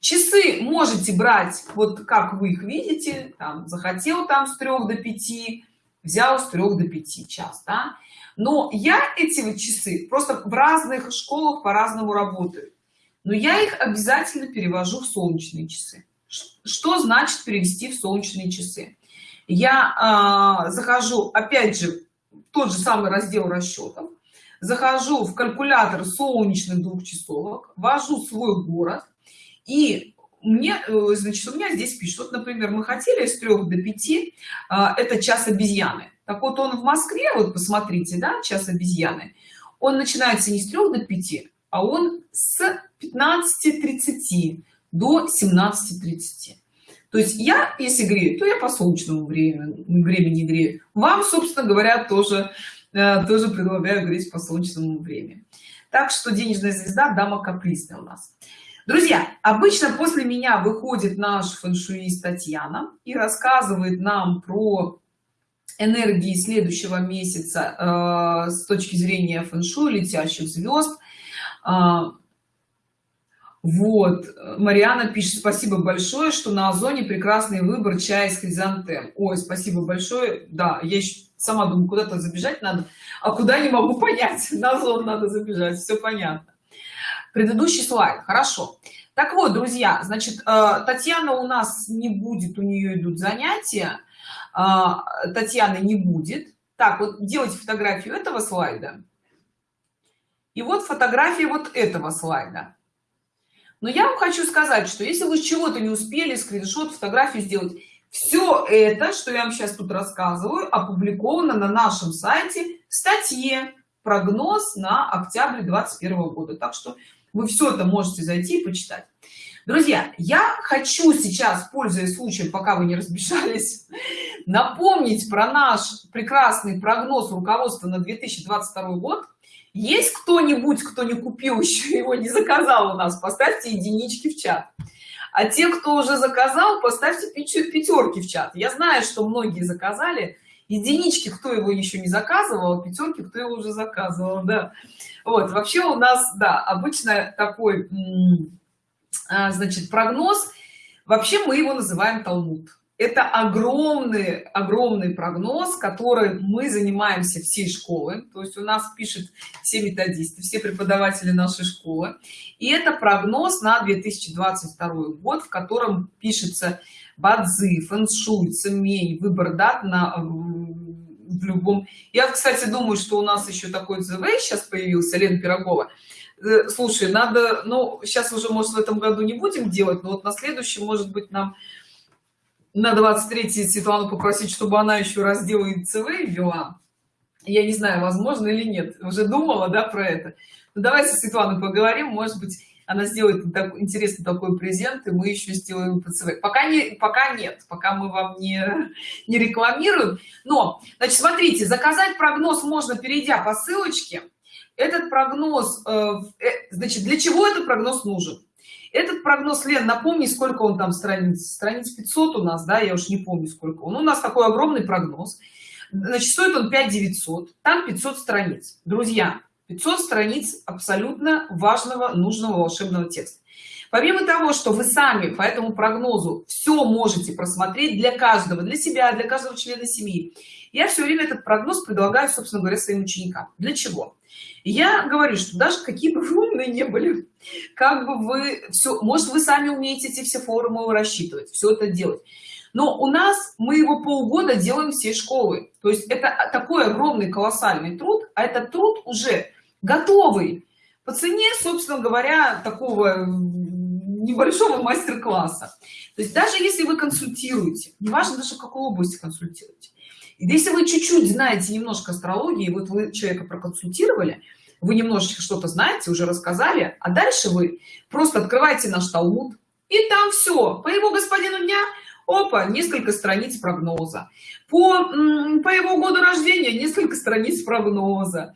Часы можете брать вот как вы их видите там захотел там с 3 до 5 взял с 3 до 5 час да? но я эти вот часы просто в разных школах по-разному работаю. Но я их обязательно перевожу в солнечные часы что значит перевести в солнечные часы. Я э, захожу опять же тот же самый раздел расчетов. Захожу в калькулятор солнечных двухчасовок ввожу свой город. И мне э, значит у меня здесь пишут вот например мы хотели с 3 до 5 а, это час обезьяны. Так вот он в москве вот посмотрите да час обезьяны он начинается не с 3 до 5 а он с 15:30 до 17:30 то есть я если грею то я по солнечному времени времени грею. Вам собственно говоря тоже э, тоже предлагаю греть по солнечному времени. Так что денежная звезда дама капризная у нас. Друзья обычно после меня выходит наш фэншуист татьяна и рассказывает нам про энергии следующего месяца э, с точки зрения фэншуй летящих звезд. Э, вот. Мариана пишет спасибо большое что на озоне прекрасный выбор чая из хризантем. Ой спасибо большое. Да я сама думаю куда-то забежать надо а куда не могу понять. На озон надо забежать все понятно. Предыдущий слайд. Хорошо. Так вот друзья значит э, татьяна у нас не будет у нее идут занятия. Э, татьяны не будет. Так вот делайте фотографию этого слайда. И вот фотография вот этого слайда но я вам хочу сказать что если вы чего-то не успели скриншот фотографию сделать все это что я вам сейчас тут рассказываю опубликовано на нашем сайте в статье прогноз на октябрь 21 года так что вы все это можете зайти и почитать. Друзья я хочу сейчас пользуясь случаем пока вы не разбежались напомнить про наш прекрасный прогноз руководства на 2022 год есть кто-нибудь кто не купил еще его не заказал у нас? Поставьте единички в чат. А те кто уже заказал поставьте пятерки в чат. Я знаю что многие заказали. Единички кто его еще не заказывал пятерки кто его уже заказывал да. Вот вообще у нас да обычно такой а, значит прогноз. Вообще мы его называем талмуд это огромный огромный прогноз который мы занимаемся всей школы то есть у нас пишет все методисты все преподаватели нашей школы. И это прогноз на 2022 год в котором пишется бадзи фэншуй цемей выбор дат на в любом. Я кстати думаю что у нас еще такой зв сейчас появился лен пирогова. Э, слушай надо ну сейчас уже может в этом году не будем делать но вот на следующий может быть нам на 23 Светлану попросить, чтобы она еще раздел ЦВ ввела. Я не знаю, возможно или нет. Уже думала, да, про это. Ну, давайте с Светланой поговорим. Может быть, она сделает так, интересный такой презент, и мы еще сделаем ПЦВ. Пока, не, пока нет, пока мы вам не, не рекламируем. Но, значит, смотрите, заказать прогноз можно, перейдя по ссылочке. Этот прогноз, э, э, значит, для чего этот прогноз нужен? Этот прогноз лен напомни сколько он там страниц. Страниц 500 у нас да я уж не помню сколько он. У нас такой огромный прогноз. Значит стоит он 5 900 там 500 страниц. Друзья 500 страниц абсолютно важного нужного волшебного текста. Помимо того что вы сами по этому прогнозу все можете просмотреть для каждого для себя для каждого члена семьи я все время этот прогноз предлагаю собственно говоря своим ученикам. Для чего я говорю что даже какие бы вы умные не были как бы вы все может вы сами умеете эти все формулы рассчитывать все это делать. Но у нас мы его полгода делаем всей школы то есть это такой огромный колоссальный труд а этот труд уже готовый по цене собственно говоря такого небольшого мастер-класса. То есть даже если вы консультируете неважно даже в какой области консультируете если вы чуть-чуть знаете немножко астрологии вот вы человека проконсультировали вы немножечко что-то знаете уже рассказали а дальше вы просто открываете наш талмуд и там все по его господину дня опа несколько страниц прогноза. По по его году рождения несколько страниц прогноза.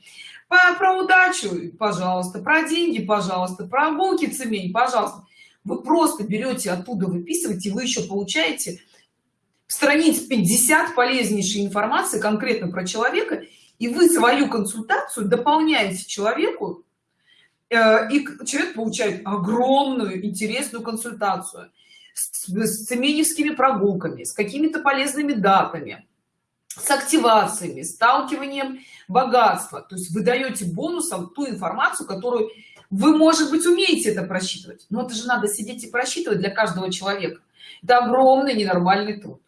По, про удачу пожалуйста про деньги пожалуйста про булки цемень пожалуйста. Вы просто берете оттуда выписываете вы еще получаете страниц 50 полезнейшей информации конкретно про человека и вы свою консультацию дополняете человеку э, и человек получает огромную интересную консультацию с, с цеменевскими прогулками с какими-то полезными датами с активациями сталкиванием богатства. То есть вы даете бонусом ту информацию которую вы может быть умеете это просчитывать. Но это же надо сидеть и просчитывать для каждого человека. Это огромный ненормальный труд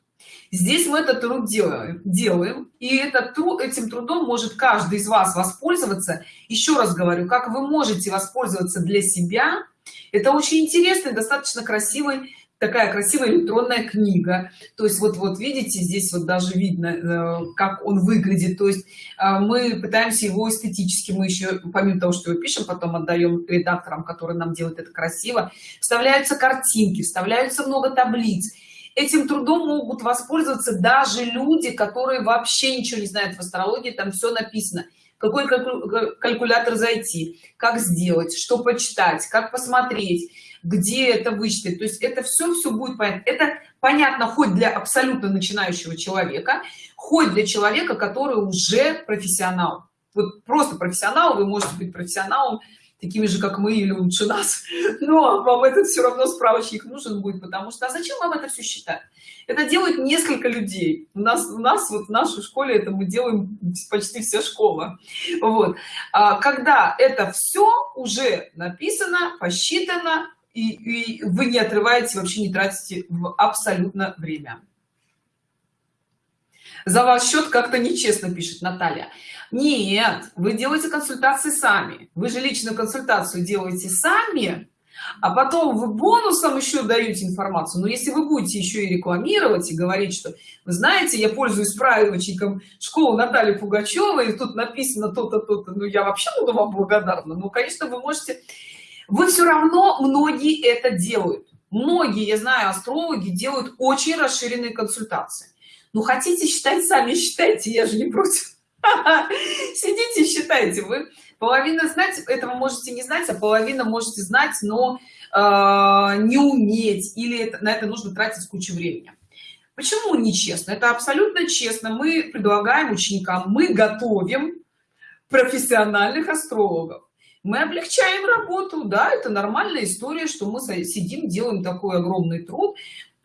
здесь мы этот труд делаем делаем и этот труд этим трудом может каждый из вас воспользоваться. Еще раз говорю как вы можете воспользоваться для себя? Это очень интересный достаточно красивый такая красивая электронная книга. То есть вот вот видите здесь вот даже видно э, как он выглядит. То есть э, мы пытаемся его эстетически мы еще помимо того что его пишем потом отдаем редакторам которые нам делают это красиво. Вставляются картинки вставляются много таблиц этим трудом могут воспользоваться даже люди которые вообще ничего не знают в астрологии там все написано. Какой калькулятор зайти как сделать что почитать как посмотреть где это вычислить. То есть это все все будет понятно. Это понятно хоть для абсолютно начинающего человека хоть для человека который уже профессионал. Вот просто профессионал вы можете быть профессионалом такими же как мы или лучше нас. Но вам этот все равно справочник нужен будет потому что а зачем вам это все считать? Это делают несколько людей. У нас у нас вот в нашей школе это мы делаем почти вся школа. Вот. А когда это все уже написано посчитано и, и вы не отрываете вообще не тратите абсолютно время за ваш счет как-то нечестно пишет наталья. Нет вы делаете консультации сами. Вы же личную консультацию делаете сами а потом вы бонусом еще даете информацию. Но если вы будете еще и рекламировать и говорить что вы знаете я пользуюсь справочником школы натальи пугачевой и тут написано то-то то-то ну я вообще буду вам благодарна ну конечно вы можете. Вы все равно многие это делают. Многие я знаю астрологи делают очень расширенные консультации ну хотите считать сами считайте я же не против сидите считайте. Вы половина знать этого можете не знать а половина можете знать но э, не уметь или это, на это нужно тратить кучу времени. Почему нечестно? Это абсолютно честно. Мы предлагаем ученикам мы готовим профессиональных астрологов. Мы облегчаем работу. Да это нормальная история что мы сидим делаем такой огромный труд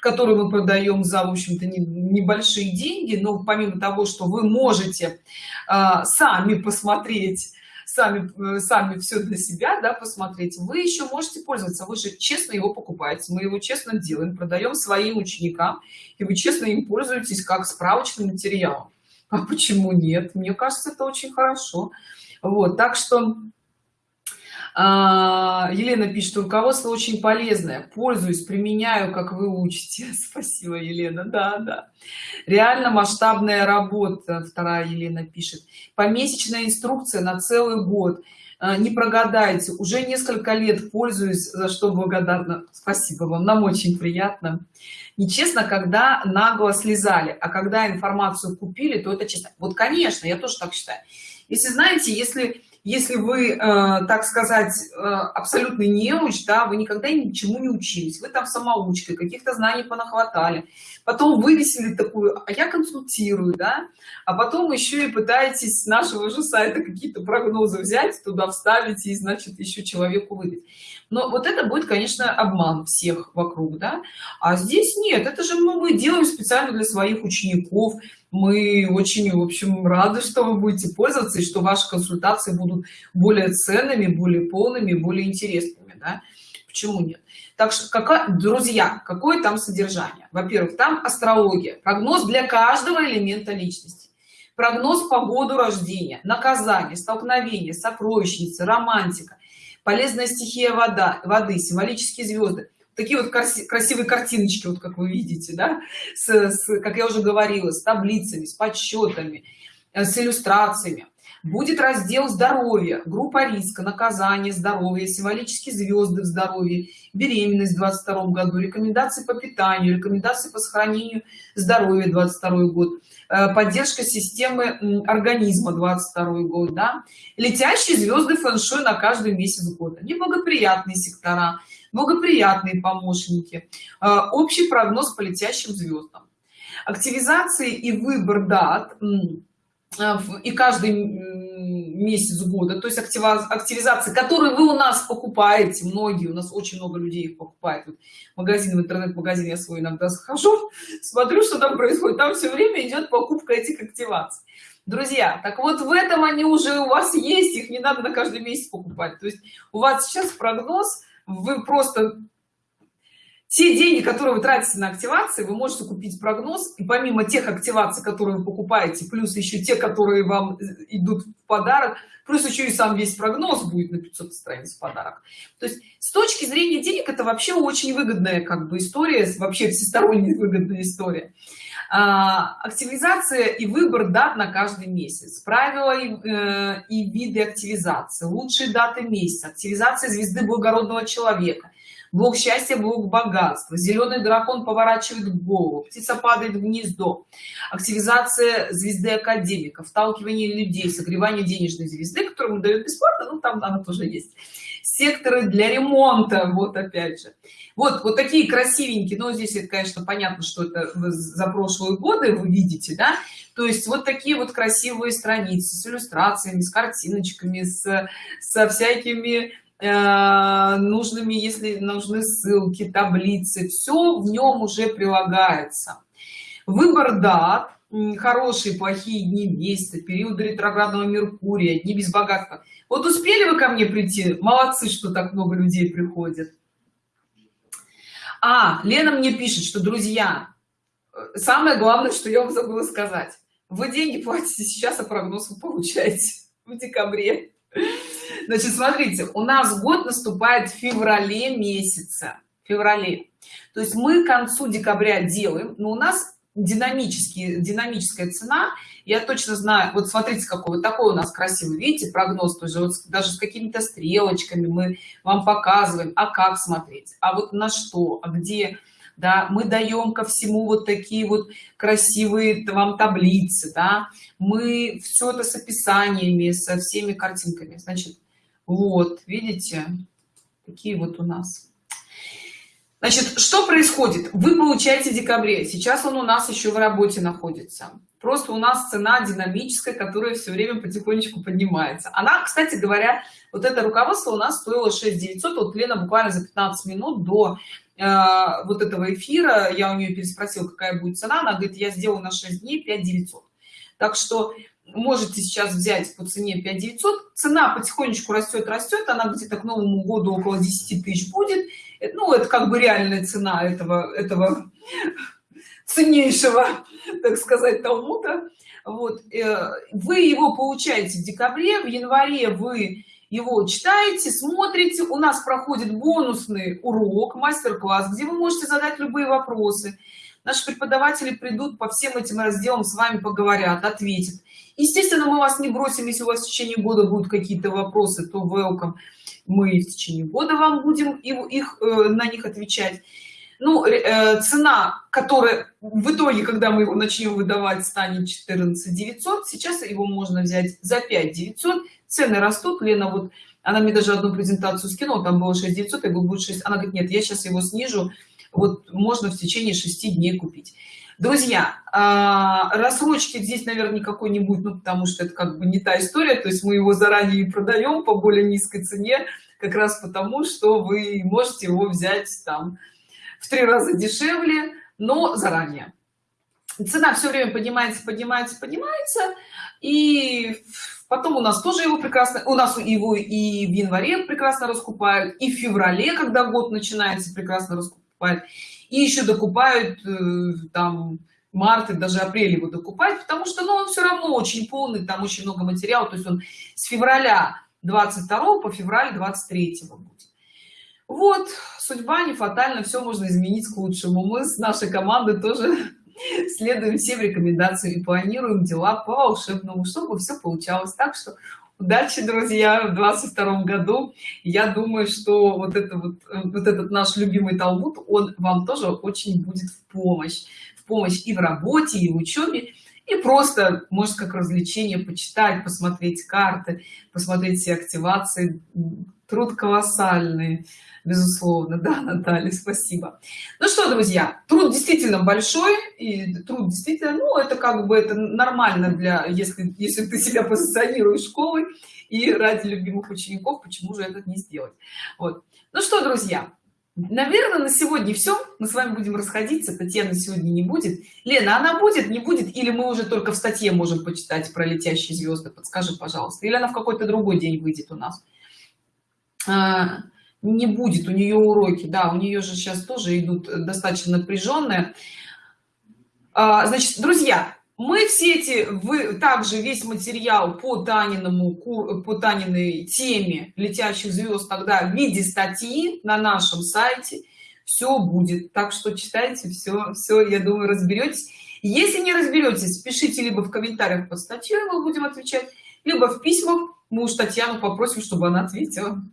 который мы продаем за в общем-то небольшие деньги но помимо того что вы можете э, сами посмотреть сами э, сами все для себя да посмотреть вы еще можете пользоваться. Вы же честно его покупаете мы его честно делаем продаем своим ученикам и вы честно им пользуетесь как справочным материалом. А почему нет? Мне кажется это очень хорошо. Вот так что а, елена пишет руководство очень полезное. Пользуюсь применяю как вы учите спасибо елена. Да да. Реально масштабная работа вторая елена пишет. Помесячная инструкция на целый год. А, не прогадайте. Уже несколько лет пользуюсь за что благодарна спасибо вам. Нам очень приятно. Нечестно когда нагло слезали а когда информацию купили то это честно вот конечно я тоже так считаю. Если знаете если если вы э, так сказать э, абсолютный неуч да вы никогда ничему не учились вы там самоучкой каких-то знаний понахватали потом вывесили такую а я консультирую да а потом еще и пытаетесь с нашего же сайта какие-то прогнозы взять туда вставить и значит еще человеку выдать. Но вот это будет конечно обман всех вокруг да. А здесь нет это же мы, мы делаем специально для своих учеников мы очень в общем рады что вы будете пользоваться и что ваши консультации будут более ценными более полными более интересными да? почему нет? Так что какая друзья какое там содержание? Во-первых там астрология. Прогноз для каждого элемента личности. Прогноз по году рождения наказание столкновение сокровищница романтика полезная стихия вода воды символические звезды такие вот красивые картиночки вот как вы видите да с, с как я уже говорила с таблицами с подсчетами э, с иллюстрациями. Будет раздел здоровья группа риска наказание здоровье символические звезды в здоровье беременность в 22 году рекомендации по питанию рекомендации по сохранению здоровья 22 год э, поддержка системы организма 22 год да. Летящие звезды фэн-шуй на каждый месяц года неблагоприятные сектора благоприятные помощники. А, общий прогноз по летящим звездам активизации и выбор дат а, и каждый месяц года. То есть активизации которые вы у нас покупаете. Многие у нас очень много людей их покупают. Вот магазин в интернет-магазин я свой иногда захожу смотрю что там происходит. Там все время идет покупка этих активаций. Друзья так вот в этом они уже у вас есть их не надо на каждый месяц покупать. То есть у вас сейчас прогноз вы просто те деньги которые вы тратите на активации вы можете купить прогноз и помимо тех активаций которые вы покупаете плюс еще те которые вам идут в подарок плюс еще и сам весь прогноз будет на 500 страниц в подарок. То есть с точки зрения денег это вообще очень выгодная как бы история вообще всесторонне выгодная история активизация и выбор дат на каждый месяц. Правила и, э, и виды активизации. Лучшие даты месяца. Активизация звезды благородного человека. Блок счастья блок богатства. Зеленый дракон поворачивает голову. Птица падает в гнездо. Активизация звезды академика вталкивание людей. Согревание денежной звезды которую дают бесплатно. Ну там она тоже есть. Секторы для ремонта. Вот опять же вот вот такие красивенькие но здесь это конечно понятно что это за прошлые годы вы видите да? То есть вот такие вот красивые страницы с иллюстрациями с картиночками с со всякими э, нужными если нужны ссылки таблицы все в нем уже прилагается. Выбор дат хорошие плохие дни месяца периоды ретроградного меркурия дни без богатства. Вот успели вы ко мне прийти? Молодцы что так много людей приходят а лена мне пишет что друзья самое главное что я вам забыла сказать. Вы деньги платите сейчас а прогноз вы получаете в декабре. Значит смотрите у нас год наступает в феврале месяце. Феврале. То есть мы к концу декабря делаем но у нас динамические динамическая цена. Я точно знаю вот смотрите какой вот такой у нас красивый видите прогноз тоже вот даже с какими-то стрелочками мы вам показываем а как смотреть а вот на что а где да мы даем ко всему вот такие вот красивые вам таблицы да мы все это с описаниями со всеми картинками значит вот видите такие вот у нас значит что происходит? Вы получаете в декабре. Сейчас он у нас еще в работе находится. Просто у нас цена динамическая которая все время потихонечку поднимается. Она кстати говоря вот это руководство у нас стоило 6 900 вот лена буквально за 15 минут до э, вот этого эфира я у нее переспросила какая будет цена. Она говорит я сделаю на 6 дней 5 900 так что можете сейчас взять по цене 5 900 цена потихонечку растет растет она где-то к новому году около 10 тысяч будет ну это как бы реальная цена этого этого ценнейшего так сказать талмуда. Вот э, вы его получаете в декабре в январе вы его читаете смотрите у нас проходит бонусный урок мастер-класс где вы можете задать любые вопросы. Наши преподаватели придут по всем этим разделам с вами поговорят ответят. Естественно мы вас не бросим если у вас в течение года будут какие-то вопросы то welcome мы в течение года вам будем их э, на них отвечать. Ну э, цена которая в итоге когда мы его начнем выдавать станет 14 900 сейчас его можно взять за 5 900 цены растут. Лена вот она мне даже одну презентацию скинула там было 6 900 и будет 6 она говорит нет я сейчас его снижу. Вот можно в течение 6 дней купить друзья а, рассрочки здесь наверное никакой не будет ну потому что это как бы не та история. То есть мы его заранее продаем по более низкой цене как раз потому что вы можете его взять там в три раза дешевле но заранее. Цена все время поднимается поднимается поднимается и потом у нас тоже его прекрасно у нас его и в январе прекрасно раскупают и в феврале когда год начинается прекрасно раскупают и еще докупают э, там март даже апрель его докупать потому что ну он все равно очень полный там очень много материала. То есть он с февраля 22 по февраль 23 будет. Вот судьба не фатальна все можно изменить к лучшему. Мы с нашей командой тоже следуем всем рекомендациям и планируем дела по волшебному чтобы все получалось. Так что удачи друзья в 22 году я думаю что вот это вот вот этот наш любимый талмуд он вам тоже очень будет в помощь. В помощь и в работе и в учебе и просто может как развлечение почитать посмотреть карты посмотреть все активации труд колоссальный безусловно. Да наталья спасибо. Ну что друзья труд действительно большой и труд действительно ну это как бы это нормально для если если ты себя позиционируешь школой и ради любимых учеников почему же это не сделать? Вот. Ну что друзья наверное на сегодня все мы с вами будем расходиться татьяна сегодня не будет. Лена она будет не будет или мы уже только в статье можем почитать про летящие звезды подскажи пожалуйста. Или она в какой-то другой день выйдет у нас не будет у нее уроки. Да у нее же сейчас тоже идут достаточно напряженные. А, значит друзья мы все эти вы также весь материал по таниному по таниной теме летящих звезд тогда в виде статьи на нашем сайте. Все будет. Так что читайте все все я думаю разберетесь. Если не разберетесь пишите либо в комментариях под статьей мы будем отвечать либо в письмах. Мы уж татьяну попросим чтобы она ответила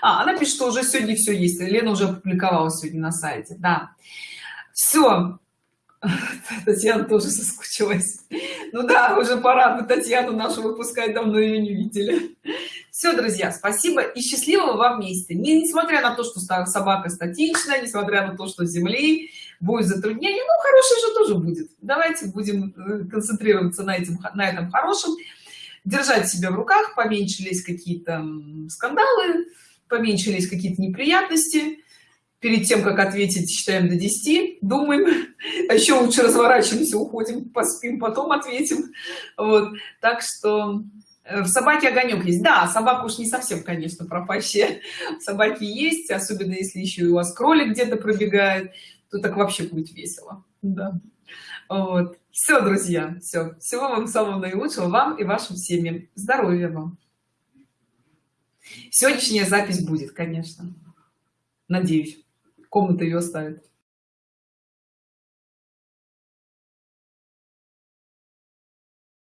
а, она пишет, что уже сегодня все есть. Лена уже опубликовала сегодня на сайте. Да. Все. Татьяна тоже соскучилась. Ну да, уже пора бы Татьяну нашу выпускать, давно ее не видели. Все, друзья, спасибо и счастливого вам вместе. Не, несмотря на то, что собака статичная, несмотря на то, что земли будет затруднение, ну, хорошее же тоже будет. Давайте будем э, концентрироваться на, этим, на этом хорошем, держать себя в руках, поменьшились какие-то скандалы, поменьшились какие-то неприятности. Перед тем как ответить считаем до 10 думаем. А еще лучше разворачиваемся уходим поспим потом ответим. Вот. Так что э, в собаке огонек есть. Да собака уж не совсем конечно пропащая. Собаки есть особенно если еще у вас кролик где-то пробегает то так вообще будет весело. Да. Вот. Все друзья все всего вам самого наилучшего вам и вашим семьям. Здоровья вам сегодняшняя запись будет конечно. Надеюсь. Комната ее оставит